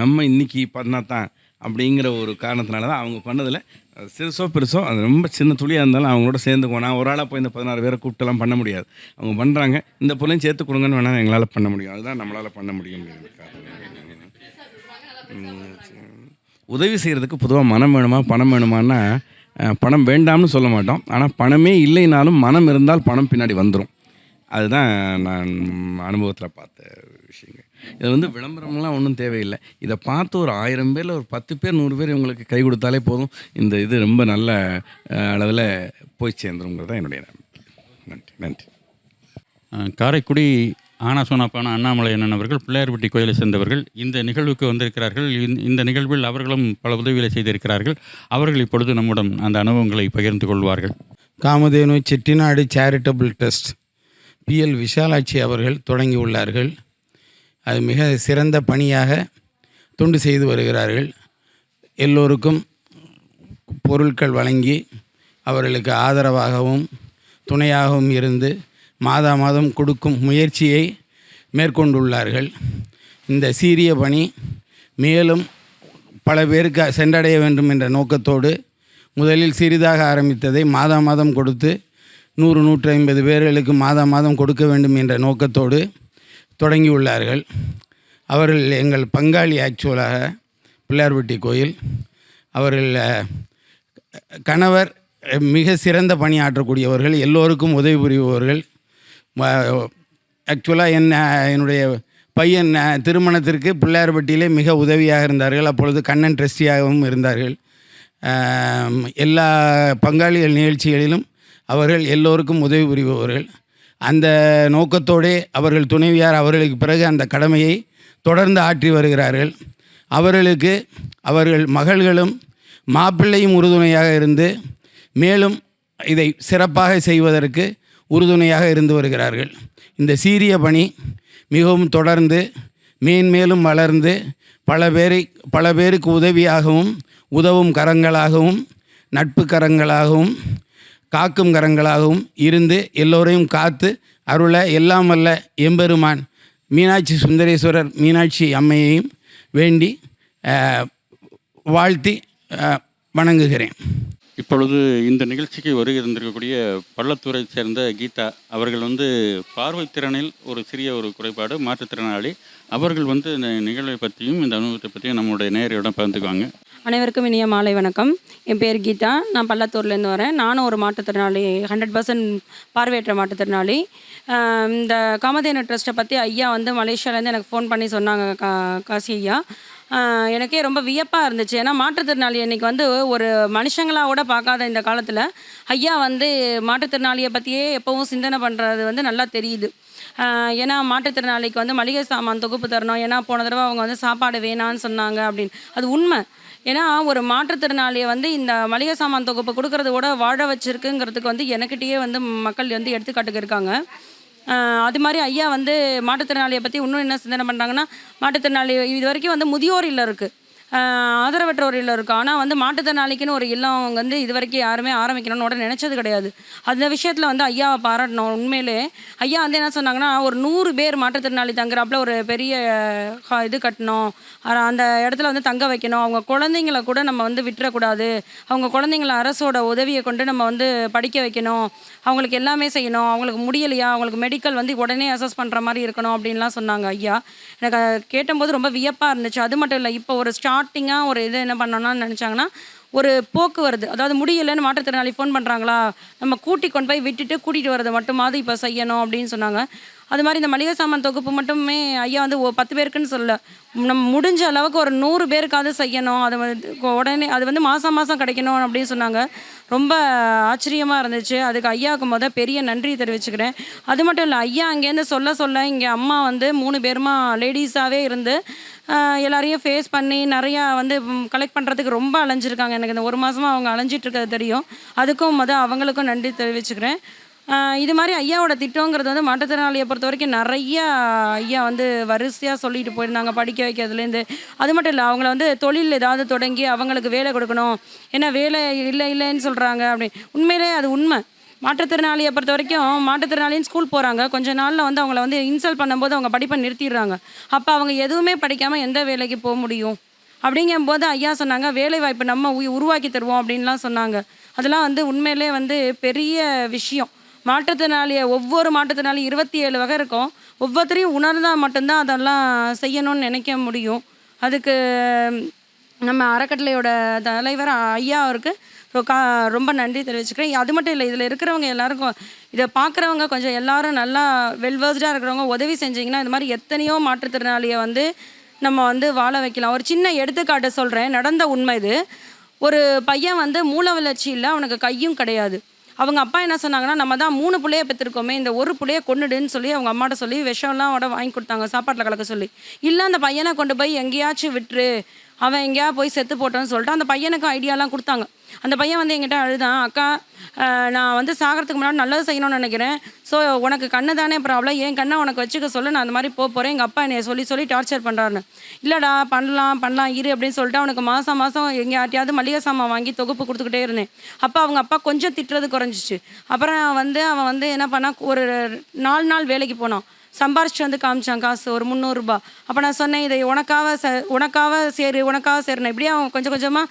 I: நம்ம இன்றைக்கி பண்ணாதான் தான் அப்படிங்கிற ஒரு காரணத்தினால தான் அவங்க பண்ணதில் அது சிறுசோ பெருசோ அது ரொம்ப சின்ன துளியாக இருந்தாலும் அவங்களோட சேர்ந்துக்குவோம் நான் ஒரு ஆளாக போய் இந்த பதினாறு பேரை கூப்பிட்டுலாம் பண்ண முடியாது அவங்க பண்ணுறாங்க இந்த பொருளையும் சேர்த்து கொடுங்கன்னு வேணால் எங்களால் பண்ண முடியும் அதுதான் நம்மளால் பண்ண முடியும் உதவி செய்கிறதுக்கு பொதுவாக மனம் வேணுமா பணம் வேணுமான்னா பணம் வேண்டாம்னு சொல்ல மாட்டோம் ஆனால் பணமே இல்லைனாலும் மனம் இருந்தால் பணம் பின்னாடி வந்துடும் அதுதான் நான் அனுபவத்தில் பார்த்தேன் இது வந்து விளம்பரம்லாம் ஒன்றும் தேவையில்லை இதை பார்த்து ஒரு ஆயிரம் பேரில் ஒரு பத்து பேர் நூறு பேர் இவங்களுக்கு கை கொடுத்தாலே போதும் இந்த இது ரொம்ப நல்ல அளவில் போய் சேர்ந்துருங்கிறது தான் என்னுடைய
A: நன்றி நன்றி காரைக்குடி ஆனா சோனாப்பான அண்ணாமலை அண்ணன் அவர்கள் பிள்ளையார்பட்டி கோயிலை சேர்ந்தவர்கள் இந்த நிகழ்வுக்கு வந்திருக்கிறார்கள் இந்த நிகழ்வில் அவர்களும் பல உதவிகளை செய்திருக்கிறார்கள் அவர்கள் இப்பொழுது நம்முடன் அந்த அனுபவங்களை பகிர்ந்து கொள்வார்கள்
H: Kamadhenu Chettinad charitable trust P L Vishalakshi அவர்கள் தொடங்கியுள்ளார்கள் அது மிக சிறந்த பணியாக தொண்டு செய்து வருகிறார்கள் எல்லோருக்கும் பொருட்கள் வழங்கி அவர்களுக்கு ஆதரவாகவும் துணையாகவும் இருந்து மாதா மாதம் கொடுக்கும் முயற்சியை மேற்கொண்டுள்ளார்கள் இந்த சீரிய பணி மேலும் பல பேருக்கு சென்றடைய வேண்டும் என்ற நோக்கத்தோடு முதலில் சிறிதாக ஆரம்பித்ததை மாதா மாதம் கொடுத்து நூறு நூற்றி ஐம்பது பேர்களுக்கு மாதா மாதம் கொடுக்க வேண்டும் என்ற நோக்கத்தோடு தொடங்கியுள்ளார்கள் அவர்கள் எங்கள் பங்காளி ஆக்சுவலாக பிள்ளையார்பட்டி கோயில் அவர்கள் கணவர் மிக சிறந்த பணியாற்றக்கூடியவர்கள் எல்லோருக்கும் உதவி புரிபவர்கள் ஆக்சுவலாக என்ன என்னுடைய பையன் திருமணத்திற்கு பிள்ளையார்பட்டியிலே மிக உதவியாக இருந்தார்கள் அப்பொழுது கண்ணன் ட்ரஸ்டியாகவும் இருந்தார்கள் எல்லா பங்காளிகள் நிகழ்ச்சிகளிலும் அவர்கள் எல்லோருக்கும் உதவி புரிபவர்கள் அந்த நோக்கத்தோடே அவர்கள் துணைவியார் அவர்களுக்கு பிறகு அந்த கடமையை தொடர்ந்து ஆற்றி வருகிறார்கள் அவர்களுக்கு அவர்கள் மகள்களும் மாப்பிள்ளையும் உறுதுணையாக இருந்து மேலும் இதை சிறப்பாக செய்வதற்கு உறுதுணையாக இருந்து வருகிறார்கள் இந்த சீரிய பணி மிகவும் தொடர்ந்து மேன்மேலும் வளர்ந்து பல பேரை பல பேருக்கு உதவியாகவும் உதவும் கரங்களாகவும் நட்பு கரங்களாகவும் காக்கும் கரங்களாகவும் இருந்து எல்லோரையும் காத்து அருள எல்லாம் வல்ல எம்பெருமான் மீனாட்சி சுந்தரேஸ்வரர் மீனாட்சி அம்மையையும் வேண்டி வாழ்த்தி வணங்குகிறேன்
A: இப்பொழுது இந்த நிகழ்ச்சிக்கு வருகை தந்திருக்கக்கூடிய பள்ளத்தூரை சேர்ந்த கீதா அவர்கள் வந்து பார்வைத்திறனில் ஒரு சிறிய ஒரு குறைபாடு மாற்றுத்திறனாளி அவர்கள் வந்து இந்த நிகழ்வை பற்றியும் இந்த அனுபவத்தை பற்றியும் நம்மளுடைய நேரையுடன் பகிர்ந்துக்குவாங்க
D: அனைவருக்கும் இனிய மாலை வணக்கம் என் பேர் கீதா நான் பல்லத்தூர்லேருந்து வரேன் நானும் ஒரு மாற்றுத்திறனாளி ஹண்ட்ரட் பர்சன்ட் பார்வையற்ற மாற்றுத்திறனாளி இந்த காமதேன ட்ரஸ்ட்டை பற்றி ஐயா வந்து மலேசியாவிலேருந்து எனக்கு ஃபோன் பண்ணி சொன்னாங்க கா காசி ஐயா எனக்கே ரொம்ப வியப்பாக இருந்துச்சு ஏன்னா மாற்றுத்திறனாளி இன்றைக்கி வந்து ஒரு மனுஷங்களாக கூட பார்க்காத இந்த காலத்தில் ஐயா வந்து மாற்றுத்திறனாளியை பற்றியே எப்போவும் சிந்தனை பண்ணுறது வந்து நல்லா தெரியுது ஏன்னா மாற்றுத்திறனாளிக்கு வந்து மளிகை சாமான் தொகுப்பு தரணும் ஏன்னா போன தடவை அவங்க வந்து சாப்பாடு வேணான்னு சொன்னாங்க அப்படின்னு அது உண்மை ஏன்னா ஒரு மாற்றுத்திறனாளியை வந்து இந்த மளிகை சாமான் தொகுப்பு கொடுக்கறத விட வாழ வச்சிருக்குங்கிறதுக்கு வந்து எனக்கிட்டேயே வந்து மக்கள் வந்து எடுத்துக்காட்டுக்கு இருக்காங்க அது மாதிரி ஐயா வந்து மாற்றுத்திறனாளியை பற்றி இன்னும் என்ன சிந்தனை பண்ணுறாங்கன்னா மாற்றுத்திறனாளி இது வரைக்கும் வந்து முதியோர் இல்லை இருக்குது ஆதரவற்றோர் இல்லம் இருக்கும் ஆனால் வந்து மாற்றுத்திறனாளிக்குன்னு ஒரு இல்லம் அவங்க வந்து இது வரைக்கும் யாருமே ஆரம்பிக்கணும்னு உடனே நினச்சது கிடையாது அந்த விஷயத்தில் வந்து ஐயாவை பாராட்டணும் உண்மையிலே ஐயா வந்து என்ன சொன்னாங்கன்னா ஒரு நூறு பேர் மாற்றுத்திறனாளி தங்குறாப்புல ஒரு பெரிய இது கட்டணும் அந்த இடத்துல வந்து தங்க வைக்கணும் அவங்க குழந்தைங்கள கூட நம்ம வந்து விட்டுறக்கூடாது அவங்க குழந்தைங்கள அரசோட உதவியை கொண்டு நம்ம வந்து படிக்க வைக்கணும் அவங்களுக்கு எல்லாமே செய்யணும் அவங்களுக்கு முடியலையா அவங்களுக்கு மெடிக்கல் வந்து உடனே அசஸ் பண்ணுற மாதிரி இருக்கணும் அப்படின்லாம் சொன்னாங்க ஐயா எனக்கு கேட்டபோது ரொம்ப வியப்பாக இருந்துச்சு அது மட்டும் இல்லை இப்போ ஒரு ஸ்டார்ட் ஸ்டார்டிங்காக ஒரு இது என்ன பண்ணோம்னா நினச்சாங்கன்னா ஒரு போக்குவரத்து அதாவது முடியலைன்னு மாற்றுத்திறனாளி ஃபோன் பண்ணுறாங்களா நம்ம கூட்டி கொண்டு போய் விட்டுட்டு கூட்டிகிட்டு வரது மட்டுமாவது இப்போ செய்யணும் அப்படின்னு சொன்னாங்க அது மாதிரி இந்த மளிகை சாமான் தொகுப்பு மட்டுமே ஐயா வந்து ஓ பத்து பேருக்குன்னு சொல்லலை நம்ம முடிஞ்ச அளவுக்கு ஒரு நூறு பேருக்காவது செய்யணும் அது வந்து உடனே அது வந்து மாதம் மாதம் கிடைக்கணும் அப்படின்னு சொன்னாங்க ரொம்ப ஆச்சரியமாக இருந்துச்சு அதுக்கு ஐயாவுக்கு மொதல் பெரிய நன்றி தெரிவிச்சுக்கிறேன் அது மட்டும் இல்லை ஐயா அங்கேருந்து சொல்ல சொல்ல இங்கே அம்மா வந்து மூணு பேருமா லேடிஸாகவே இருந்து எல்லாரையும் ஃபேஸ் பண்ணி நிறையா வந்து கலெக்ட் பண்ணுறதுக்கு ரொம்ப அலைஞ்சிருக்காங்க எனக்கு இந்த ஒரு மாதமாக அவங்க அலைஞ்சிட்ருக்கிறது தெரியும் அதுக்கும் மொதல் அவங்களுக்கும் நன்றி தெரிவிச்சுக்கிறேன் இது மாதிரி ஐயாவோட திட்டங்கிறது வந்து மாற்றுத்திறனாளியை பொறுத்த வரைக்கும் நிறையா ஐயா வந்து வரிசையாக சொல்லிட்டு போயிருந்தாங்க படிக்க வைக்கிறதுலேருந்து அது மட்டும் இல்லை அவங்கள வந்து தொழில் ஏதாவது தொடங்கி அவங்களுக்கு வேலை கொடுக்கணும் ஏன்னா வேலை இல்லை இல்லைன்னு சொல்கிறாங்க அப்படி உண்மையிலே அது உண்மை மாற்றுத்திறனாளியை பொறுத்த வரைக்கும் மாற்றுத்திறனாளின்னு ஸ்கூல் போகிறாங்க கொஞ்ச நாளில் வந்து அவங்கள வந்து இன்சல்ட் பண்ணும்போது அவங்க படிப்பை நிறுத்திடுறாங்க அப்போ அவங்க எதுவுமே படிக்காமல் எந்த வேலைக்கு போக முடியும் அப்படிங்கும்போது ஐயா சொன்னாங்க வேலை வாய்ப்பு நம்ம உருவாக்கி தருவோம் அப்படின்லாம் சொன்னாங்க அதெல்லாம் வந்து உண்மையிலே வந்து பெரிய விஷயம் மாற்றுத்திறனாளியை ஒவ்வொரு மாற்றுத்திறனாளி இருபத்தி ஏழு வகை இருக்கும் ஒவ்வொருத்தரையும் உணர்ந்தால் மட்டும்தான் அதெல்லாம் செய்யணும்னு நினைக்க முடியும் அதுக்கு நம்ம அறக்கட்டளையோட தலைவர் ஐயா அவருக்கு ரொம்ப நன்றி தெரிவிச்சுக்கிறேன் அது மட்டும் இல்லை இதில் இருக்கிறவங்க எல்லாருக்கும் இதை பார்க்குறவங்க கொஞ்சம் எல்லாரும் நல்லா வெல்வர்ஸ்டாக இருக்கிறவங்க உதவி செஞ்சிங்கன்னா இது மாதிரி எத்தனையோ மாற்றுத்திறனாளியை வந்து நம்ம வந்து வாழ வைக்கலாம் ஒரு சின்ன எடுத்துக்காட்டை சொல்கிறேன் நடந்த உண்மை இது ஒரு பையன் வந்து மூல வளர்ச்சி இல்லை அவனுக்கு கையும் கிடையாது அவங்க அப்பா என்ன சொன்னாங்கன்னா நம்ம தான் மூணு பிள்ளைய பெற்றிருக்கோமே இந்த ஒரு பிள்ளைய கொண்டுடுன்னு சொல்லி அவங்க அம்மாட்ட சொல்லி விஷம்லாம் உட வாங்கி கொடுத்தாங்க சாப்பாட்டில் கலக்க சொல்லி இல்லை அந்த பையனை கொண்டு போய் எங்கேயாச்சும் விட்டுரு அவன் எங்கேயா போய் செத்து போட்டோன்னு சொல்லிட்டு அந்த பையனுக்கு ஐடியாலாம் கொடுத்தாங்க அந்த பையன் வந்து என்கிட்ட அழுதான் அக்கா நான் வந்து சாகிறதுக்கு முன்னாடி நல்லது செய்யணும்னு நினைக்கிறேன் ஸோ உனக்கு கண்ணு தானே ப்ராப்ளம் என் கண்ணை உனக்கு வச்சுக்க சொல்ல நான் அந்த மாதிரி போகிறேன் எங்கள் அப்பா என்னை சொல்லி சொல்லி டார்ச்சர் பண்ணுறாருன்னு இல்லைடா பண்ணலாம் பண்ணலாம் இரு அப்படின்னு சொல்லிட்டு அவனுக்கு மாதம் மாதம் எங்கே யார்ட்டையாவது மளிகை சாமான் வாங்கி தொகுப்பு கொடுத்துக்கிட்டே இருந்தேன் அப்போ அவங்க அப்பா கொஞ்சம் திட்டுறது குறைஞ்சிச்சு அப்புறம் வந்து அவன் வந்து என்ன பண்ணால் ஒரு நாலு நாள் வேலைக்கு போனான் சம்பாரிச்சு வந்து காமிச்சான் காசு ஒரு முந்நூறுரூபா அப்போ நான் சொன்னேன் இதை உனக்காக ச உனக்காக சேரு உனக்காக சேருண்ணே இப்படியே அவன் கொஞ்சம் கொஞ்சமாக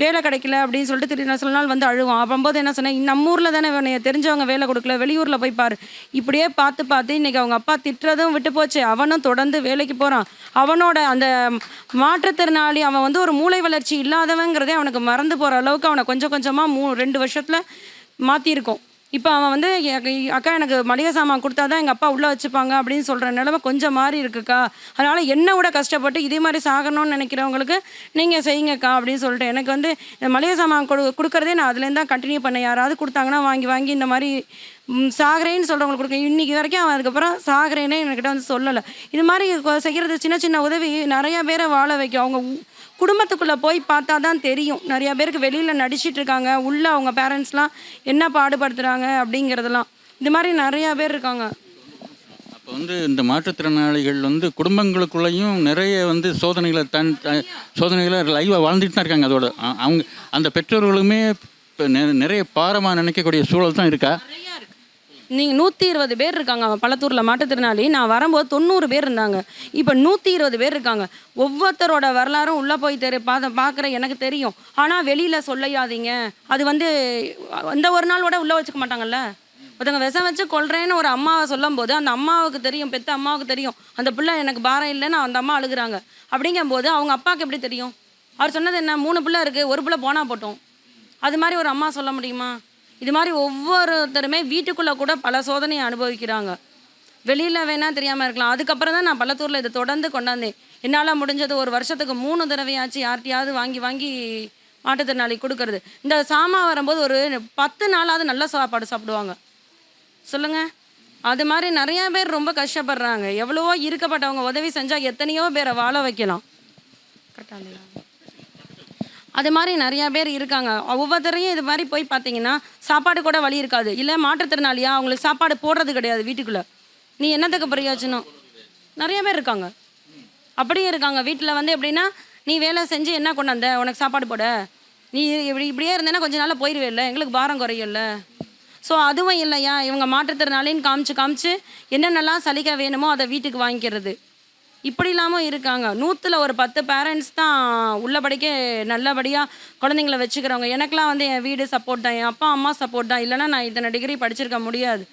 D: வேலை கிடைக்கல அப்படின்னு சொல்லிட்டு திரு சில நாள் வந்து அழுவோம் அப்போம்போது என்ன சொன்னேன் நம்ம ஊரில் தானே உன்னைய தெரிஞ்சவங்க வேலை கொடுக்கல வெளியூரில் போய் பார் இப்படியே பார்த்து பார்த்து இன்றைக்கி அவங்க அப்பா திட்டுறதும் விட்டு போச்சு அவனும் தொடர்ந்து வேலைக்கு போகிறான் அவனோட அந்த மாற்றுத்திறனாளி அவன் வந்து ஒரு மூளை வளர்ச்சி இல்லாதவங்கிறதே அவனுக்கு மறந்து போகிற அளவுக்கு அவனை கொஞ்சம் கொஞ்சமாக மூ ரெண்டு வருஷத்தில் மாற்றிருக்கோம் இப்போ அவன் வந்து அக்கா எனக்கு மளிகை சாமான் கொடுத்தா தான் எங்கள் அப்பா உள்ளே வச்சுப்பாங்க அப்படின்னு சொல்கிற நிலமை கொஞ்சம் மாறி இருக்குக்கா அதனால் என்ன விட கஷ்டப்பட்டு இதே மாதிரி சாகணும்னு நினைக்கிறவங்களுக்கு நீங்கள் செய்யுங்கக்கா அப்படின்னு சொல்லிட்டு எனக்கு வந்து மளிகை சாமான் கொடு கொடுக்குறதே நான் அதுலேருந்து தான் கண்டினியூ பண்ணேன் யாராவது கொடுத்தாங்கன்னா வாங்கி வாங்கி இந்த மாதிரி சாகரேன்னு சொல்கிறவங்களுக்கு கொடுக்கணும் இன்றைக்கி வரைக்கும் அவன் அதுக்கப்புறம் சாகரேனே என்கிட்ட வந்து சொல்லலை இது மாதிரி செய்கிறது சின்ன சின்ன உதவி நிறையா பேரை வாழ வைக்கும் அவங்க குடும்பத்துக்குள்ளே போய் பார்த்தா தான் தெரியும் நிறையா பேருக்கு வெளியில் நடிச்சிட்டு இருக்காங்க உள்ளே அவங்க பேரண்ட்ஸ்லாம் என்ன பாடுபடுத்துகிறாங்க அப்படிங்கிறதெல்லாம் இது மாதிரி நிறையா பேர் இருக்காங்க
A: அப்போ வந்து இந்த மாற்றுத்திறனாளிகள் வந்து குடும்பங்களுக்குள்ளேயும் நிறைய வந்து சோதனைகளை தன் சோதனைகளை லைவாக வாழ்ந்துட்டு தான் இருக்காங்க அதோட அவங்க அந்த பெற்றோர்களுமே இப்போ நிறைய பாரமாக நினைக்கக்கூடிய சூழல் தான் இருக்கா
D: நீங்கள் நூற்றி இருபது பேர் இருக்காங்க பள்ளத்தூரில் மாற்றுத்திறனாளி நான் வரும்போது தொண்ணூறு பேர் இருந்தாங்க இப்போ நூற்றி இருபது பேர் இருக்காங்க ஒவ்வொருத்தரோட வரலாறும் உள்ளே போய் தெரு பார்த்த பார்க்குற எனக்கு தெரியும் ஆனால் வெளியில் சொல்லையாதீங்க அது வந்து அந்த ஒரு நாளோட உள்ளே வச்சுக்க மாட்டாங்கல்ல ஒருத்தவங்க விஷம் வச்சு கொள்றேன்னு ஒரு அம்மாவை சொல்லும் போது அந்த அம்மாவுக்கு தெரியும் பெத்த அம்மாவுக்கு தெரியும் அந்த பிள்ளை எனக்கு பாரம் இல்லைன்னு அந்த அம்மா அழுகுறாங்க அப்படிங்கும்போது அவங்க அப்பாவுக்கு எப்படி தெரியும் அவர் சொன்னது என்ன மூணு பிள்ளை இருக்குது ஒரு பிள்ளை போனால் போட்டோம் அது மாதிரி ஒரு அம்மா சொல்ல முடியுமா இது மாதிரி ஒவ்வொருத்தருமே வீட்டுக்குள்ளே கூட பல சோதனையை அனுபவிக்கிறாங்க வெளியில் வேணால் தெரியாமல் இருக்கலாம் அதுக்கப்புறம் தான் நான் பள்ளத்தூரில் இதை தொடர்ந்து கொண்டாந்தேன் என்னால் முடிஞ்சது ஒரு வருஷத்துக்கு மூணு தடவையாச்சு யார்கிட்டையாவது வாங்கி வாங்கி மாட்டுத்திறனாளி கொடுக்கறது இந்த சாமா வரும்போது ஒரு பத்து நாளாவது நல்ல சாப்பாடு சாப்பிடுவாங்க சொல்லுங்கள் அது மாதிரி நிறையா பேர் ரொம்ப கஷ்டப்படுறாங்க எவ்வளவோ இருக்கப்பட்டவங்க உதவி செஞ்சால் எத்தனையோ பேரை வாழ வைக்கலாம் கரெக்டாக அது மாதிரி நிறையா பேர் இருக்காங்க ஒவ்வொருத்தரையும் இது மாதிரி போய் பார்த்தீங்கன்னா சாப்பாடு கூட வழி இருக்காது இல்லை மாற்றுத்திறனாளியா அவங்களுக்கு சாப்பாடு போடுறது கிடையாது வீட்டுக்குள்ளே நீ என்னத்துக்கு பிரயோஜனம் நிறைய பேர் இருக்காங்க அப்படியும் இருக்காங்க வீட்டில் வந்து எப்படின்னா நீ வேலை செஞ்சு என்ன கொண்டாந்த உனக்கு சாப்பாடு போட நீ இப்படி இப்படியே இருந்தேன்னா கொஞ்ச நாளாக போயிடுவே இல்லை எங்களுக்கு பாரம் குறையும்ல ஸோ அதுவும் இல்லையா இவங்க மாற்றுத்திறனாளின்னு காமிச்சு காமிச்சு என்னென்னலாம் சலிக்க வேணுமோ அதை வீட்டுக்கு வாங்கிக்கிறது இப்படி இல்லாமல் இருக்காங்க நூற்றில் ஒரு பத்து பேரண்ட்ஸ் தான் உள்ளபடிக்கே நல்லபடியாக குழந்தைங்கள வச்சுக்கிறவங்க எனக்கெலாம் வந்து என் வீடு சப்போர்ட் தான் என் அப்பா அம்மா சப்போர்ட் தான் இல்லைனா நான் இத்தனை டிகிரி படிச்சிருக்க முடியாது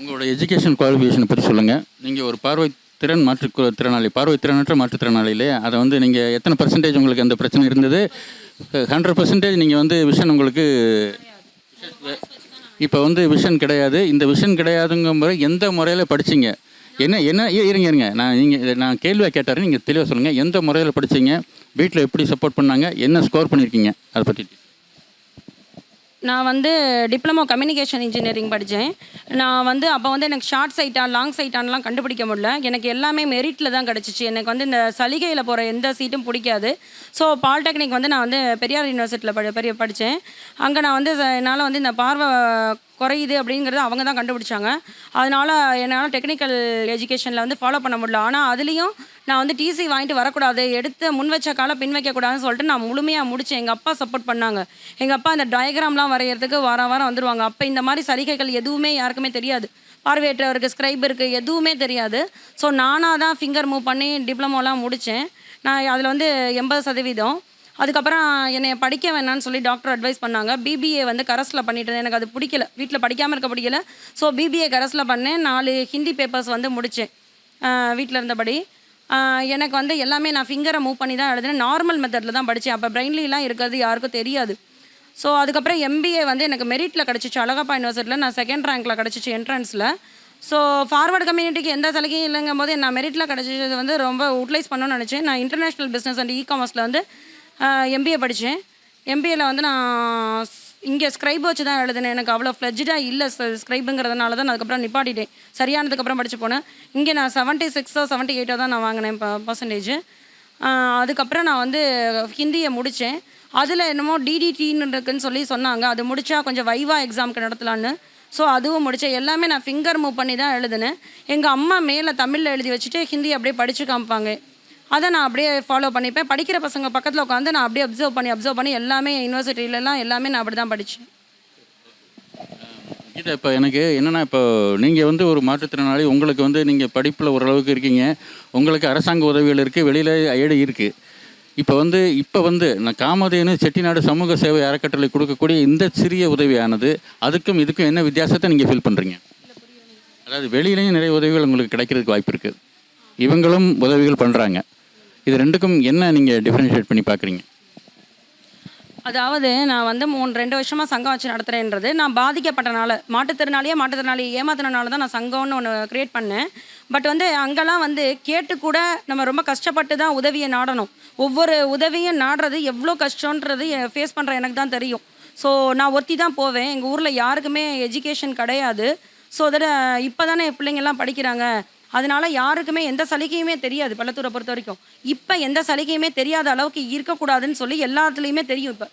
A: உங்களோட எஜுகேஷன் குவாலிஃபிகேஷனை பற்றி சொல்லுங்கள் நீங்கள் ஒரு பார்வை திறன் மாற்று திறனாளி பார்வை திறனற்ற மாற்றுத்திறனாளி அதை வந்து நீங்கள் எத்தனை பர்சன்டேஜ் உங்களுக்கு அந்த பிரச்சனை இருந்தது ஹண்ட்ரட் பர்சன்டேஜ் நீங்கள் வந்து விஷன் உங்களுக்கு இப்போ வந்து விஷன் கிடையாது இந்த விஷன் கிடையாதுங்கிற முறை எந்த முறையில் படிச்சிங்க என்ன என்ன இருங்க இருங்க நான் நீங்கள் நான் கேள்வியாக கேட்டார் நீங்கள் தெளிவாக சொல்லுங்கள் எந்த முறையில் படித்தீங்க வீட்டில் எப்படி சப்போர்ட் பண்ணாங்க என்ன ஸ்கோர் பண்ணியிருக்கீங்க அதை பற்றி
D: நான் வந்து டிப்ளமோ கம்யூனிகேஷன் இன்ஜினியரிங் படித்தேன் நான் வந்து அப்போ வந்து எனக்கு ஷார்ட் சைட்டாக லாங் சைட்டான்லாம் கண்டுபிடிக்க முடியல எனக்கு எல்லாமே மெரிட்டில் தான் கிடச்சிச்சு எனக்கு வந்து இந்த சலுகையில் போகிற எந்த சீட்டும் பிடிக்காது ஸோ பாலிடெக்னிக் வந்து நான் வந்து பெரியார் யூனிவர்சிட்டியில் படி பெரிய படித்தேன் அங்கே நான் வந்து என்னால் வந்து இந்த பார்வை குறையுது அப்படிங்கிறது அவங்க தான் கண்டுபிடிச்சாங்க அதனால் என்னால் டெக்னிக்கல் எஜுகேஷனில் வந்து ஃபாலோ பண்ண முடியல ஆனால் அதுலேயும் நான் வந்து டிசி வாங்கிட்டு வரக்கூடாது எடுத்து முன் வச்ச காலம் பின் வைக்கக்கூடாதுன்னு சொல்லிட்டு நான் முழுமையாக முடித்தேன் எங்கள் அப்பா சப்போர்ட் பண்ணாங்க எங்கள் அப்பா அந்த டயக்ராம்லாம் வரைகிறதுக்கு வாரம் வாரம் வந்துடுவாங்க அப்போ இந்த மாதிரி சலுகைகள் எதுவுமே யாருக்குமே தெரியாது பார்வையற்றவருக்கு ஸ்கிரைப் இருக்குது எதுவுமே தெரியாது ஸோ நானாக தான் ஃபிங்கர் மூவ் பண்ணி டிப்ளமோலாம் முடித்தேன் நான் அதில் வந்து எண்பது சதவீதம் அதுக்கப்புறம் என்னை படிக்க வேணான்னு சொல்லி டாக்டர் அட்வைஸ் பண்ணாங்க பிபிஏ வந்து கரஸில் பண்ணிட்டு எனக்கு அது பிடிக்கல வீட்டில் படிக்காமல் இருக்க பிடிக்கல ஸோ பிபிஏ கரஸில் பண்ணேன் நாலு ஹிந்தி பேப்பர்ஸ் வந்து முடித்தேன் வீட்டில் இருந்தபடி எனக்கு வந்து எல்லாமே நான் ஃபிங்கரை மூவ் பண்ணி தான் எழுதுனேன் நார்மல் மெத்தடில் தான் படித்தேன் அப்போ பிரெயின்லாம் இருக்கிறது யாருக்கும் தெரியாது ஸோ அதுக்கப்புறம் எம்பிஏ வந்து எனக்கு மெரிட்டில் கிடச்சிச்சு அழகப்பா யூனிவர்சிட்டியில் நான் செகண்ட் ரேங்க்கில் கிடச்சிச்சு என்ட்ரன்ஸில் ஸோ ஃபார்வர்டு கம்யூனிட்டிக்கு எந்த சலுகையும் இல்லைங்கும் போது நான் மெரிட்டில் கிடச்சது வந்து ரொம்ப யூட்டிலைஸ் பண்ணணும்னு நினச்சேன் நான் இன்டர்நேஷ்னல் பிஸ்னஸ் அண்ட் இ காமர்ஸில் வந்து எம்பிஏ படித்தேன் எம்பிஏல வந்து நான் இங்கே ஸ்க்ரைப் வச்சு தான் எழுதினேன் எனக்கு அவ்வளோ ஃப்ளெஜ்டாக இல்லை ஸ்க்ரைப்புங்கிறதுனால தான் நான் அதுக்கப்புறம் நிப்பாட்டிட்டேன் சரியானதுக்கப்புறம் படித்து போனேன் இங்கே நான் செவன்ட்டி சிக்ஸோ செவன்ட்டி எயிட்டோ தான் நான் வாங்கினேன் இப்போ பர்சன்டேஜ் அதுக்கப்புறம் நான் வந்து ஹிந்தியை முடித்தேன் அதில் என்னமோ டிடிடின்னு இருக்குன்னு சொல்லி சொன்னாங்க அது முடித்தா கொஞ்சம் வைவா எக்ஸாமுக்கு நடத்தலான்னு ஸோ அதுவும் முடித்தேன் எல்லாமே நான் ஃபிங்கர் மூவ் பண்ணி தான் எழுதினேன் எங்கள் அம்மா மேலே தமிழில் எழுதி வச்சுட்டு ஹிந்தி அப்படியே படித்து காமிப்பாங்க அதை நான் அப்படியே ஃபாலோ பண்ணிப்பேன் படிக்கிற பசங்க பக்கத்தில் உட்காந்து நான் அப்படியே அப்சர்வ் பண்ணி அப்சர்வ் பண்ணி எல்லாமே யூனிவர்சிட்டியிலலாம் எல்லாமே நான் அப்படி தான் படித்தேன்
A: கீதா இப்போ எனக்கு என்னென்னா இப்போ நீங்கள் வந்து ஒரு மாற்றுத்திறனாளி உங்களுக்கு வந்து நீங்கள் படிப்பில் ஓரளவுக்கு இருக்கீங்க உங்களுக்கு அரசாங்க உதவிகள் இருக்குது வெளியில் ஐடி இருக்குது இப்போ வந்து இப்போ வந்து காமதேனு செட்டிநாடு சமூக சேவை அறக்கட்டளை கொடுக்கக்கூடிய இந்த சிறிய உதவியானது அதுக்கும் இதுக்கும் என்ன வித்தியாசத்தை நீங்கள் ஃபீல் பண்ணுறீங்க அதாவது வெளியிலையும் நிறைய உதவிகள் உங்களுக்கு கிடைக்கிறதுக்கு வாய்ப்பு இருக்குது இவங்களும் உதவிகள் பண்ணுறாங்க இது ரெண்டுக்கும் என்ன நீங்கள் டிஃப்ரென்ஷியேட் பண்ணி பார்க்குறீங்க
D: அதாவது நான் வந்து மூணு ரெண்டு வருஷமாக சங்கம் வச்சு நடத்துகிறேன்றது நான் பாதிக்கப்பட்டனால மாட்டுத்திறனாளியே மாட்டுத்திறனாளி ஏமாத்தினால தான் நான் சங்கம்னு ஒன்று க்ரியேட் பண்ணேன் பட் வந்து அங்கெல்லாம் வந்து கேட்டு கூட நம்ம ரொம்ப கஷ்டப்பட்டு தான் உதவியை நாடணும் ஒவ்வொரு உதவியும் நாடுறது எவ்வளோ கஷ்டன்றது ஃபேஸ் பண்ணுற எனக்கு தான் தெரியும் ஸோ நான் ஒத்தி தான் போவேன் எங்கள் ஊரில் யாருக்குமே எஜுகேஷன் கிடையாது ஸோ அதோட இப்போ தானே பிள்ளைங்கள்லாம் படிக்கிறாங்க அதனால் யாருக்குமே எந்த சலுகையுமே தெரியாது பள்ளத்தூரை பொறுத்த வரைக்கும் இப்போ எந்த சலுகையுமே தெரியாத அளவுக்கு இருக்கக்கூடாதுன்னு சொல்லி எல்லாத்துலேயுமே தெரியும் இப்போ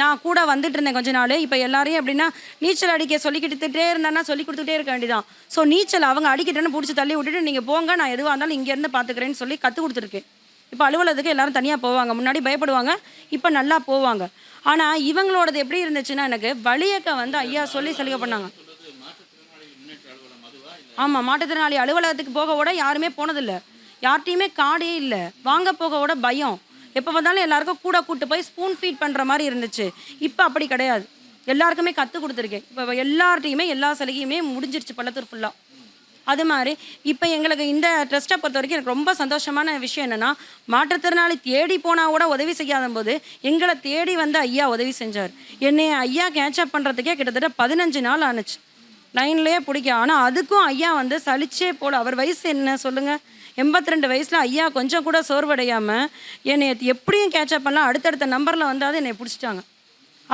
D: நான் கூட வந்துட்டு இருந்தேன் கொஞ்ச நாள் இப்போ எல்லாரையும் எப்படின்னா நீச்சல் அடிக்க சொல்லி கொடுத்துட்டே இருந்தேன்னா சொல்லி கொடுத்துட்டே இருக்க வேண்டியதான் ஸோ நீச்சல் அவங்க அடிக்கிட்டேன்னு பிடிச்சி தள்ளி விட்டுட்டு நீங்கள் போங்க நான் எதுவாக இருந்தாலும் இங்கேருந்து பார்த்துக்கிறேன்னு சொல்லி கற்றுக் கொடுத்துருக்கேன் இப்போ அலுவலகத்துக்கு எல்லாரும் தனியாக போவாங்க முன்னாடி பயப்படுவாங்க இப்போ நல்லா போவாங்க ஆனால் இவங்களோடது எப்படி இருந்துச்சுன்னா எனக்கு வழியக்க வந்து ஐயா சொல்லி சலுகை பண்ணாங்க ஆமாம் மாற்றுத்திறனாளி அலுவலகத்துக்கு போக விட யாருமே போனதில்லை யார்கிட்டையுமே காடே இல்லை வாங்க போக கூட பயம் எப்போ வந்தாலும் எல்லாருக்கும் கூட கூட்டு போய் ஸ்பூன் ஃபீட் பண்ணுற மாதிரி இருந்துச்சு இப்போ அப்படி கிடையாது எல்லாருக்குமே கற்றுக் கொடுத்துருக்கேன் இப்போ எல்லார்ட்டையுமே எல்லா சலுகையுமே முடிஞ்சிருச்சு பள்ளத்தூர் ஃபுல்லாக அது மாதிரி இப்போ எங்களுக்கு இந்த ட்ரஸ்ட்டை பொறுத்த வரைக்கும் எனக்கு ரொம்ப சந்தோஷமான விஷயம் என்னென்னா மாற்றுத்திறனாளி தேடி போனால் கூட உதவி செய்யாத போது எங்களை தேடி வந்து ஐயா உதவி செஞ்சார் என்னை ஐயா கேட்சப் பண்ணுறதுக்கே கிட்டத்தட்ட பதினஞ்சு நாள் ஆணுச்சு லைன்லேயே பிடிக்கும் ஆனால் அதுக்கும் ஐயா வந்து சலிச்சே போல் அவர் வயசு என்ன சொல்லுங்கள் எண்பத்தி ரெண்டு வயசில் ஐயா கொஞ்சம் கூட சோர்வடையாமல் என்னை எப்படியும் கேட்சப் பண்ணலாம் அடுத்தடுத்த நம்பரில் வந்தால் என்னை பிடிச்சிட்டாங்க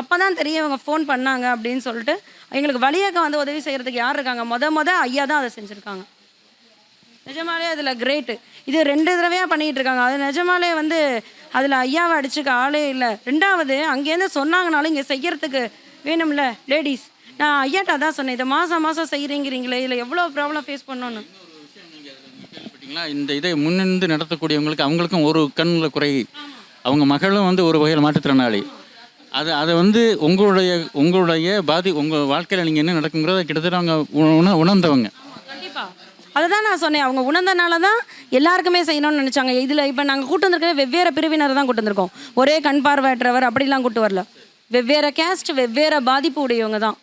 D: அப்போ தான் தெரிய இவங்க ஃபோன் பண்ணாங்க அப்படின்னு சொல்லிட்டு எங்களுக்கு வழியாக வந்து உதவி செய்கிறதுக்கு யார் இருக்காங்க மொத மொதல் ஐயா தான் அதை செஞ்சுருக்காங்க நிஜமாலே அதில் கிரேட்டு இது ரெண்டு தடவையாக பண்ணிகிட்டு இருக்காங்க அது நிஜமாலே வந்து அதில் ஐயாவை அடிச்சுக்க ஆளே இல்லை ரெண்டாவது அங்கேருந்து சொன்னாங்கனாலும் இங்கே செய்கிறதுக்கு வேணும்ல லேடிஸ் நான் ஐயாட்ட தான் சொன்னேன் இதை மாதம் மாதம் செய்கிறீங்கிறீங்களே இதில் எவ்வளோ ப்ராப்ளம் ஃபேஸ் பண்ணணும்
A: இந்த இதை முன்னின்று நடத்தக்கூடியவங்களுக்கு அவங்களுக்கும் ஒரு கண்ணில் குறை அவங்க மகளும் வந்து ஒரு வகையில் மாற்றுத்திறனாளி அது அதை வந்து உங்களுடைய உங்களுடைய பாதி உங்கள் வாழ்க்கையில் நீங்கள் என்ன நடக்குங்கிறத கிட்டத்தட்ட அவங்க உண உணர்ந்தவங்க கண்டிப்பாக
D: அதை தான் நான் சொன்னேன் அவங்க உணர்ந்தனால தான் எல்லாருக்குமே செய்யணும்னு நினச்சாங்க இதில் இப்போ நாங்கள் கூட்டு வந்திருக்கவே வெவ்வேறு பிரிவினரை தான் கூட்டு வந்திருக்கோம் ஒரே கண் பார்வையற்றவர் அப்படிலாம் கூட்டு வரல வெவ்வேறு கேஸ்ட் வெவ்வேறு பாதிப்பு உடையவங்க தான்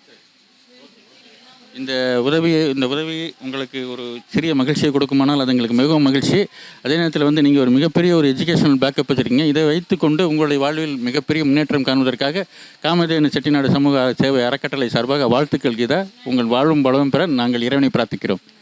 A: இந்த உதவி இந்த உதவி உங்களுக்கு ஒரு சிறிய மகிழ்ச்சியை கொடுக்குமானால் அது எங்களுக்கு மிகவும் மகிழ்ச்சி அதே நேரத்தில் வந்து நீங்கள் ஒரு மிகப்பெரிய ஒரு எஜுகேஷனல் பேக்கப் வச்சுருக்கீங்க இதை வைத்துக்கொண்டு உங்களுடைய வாழ்வில் மிகப்பெரிய முன்னேற்றம் காண்பதற்காக காமதேவன் செட்டிநாடு சமூக சேவை அறக்கட்டளை சார்பாக வாழ்த்துக்கள் கீதா உங்கள் வாழும் பலவும் பெற நாங்கள் இறைவனை பிரார்த்திக்கிறோம்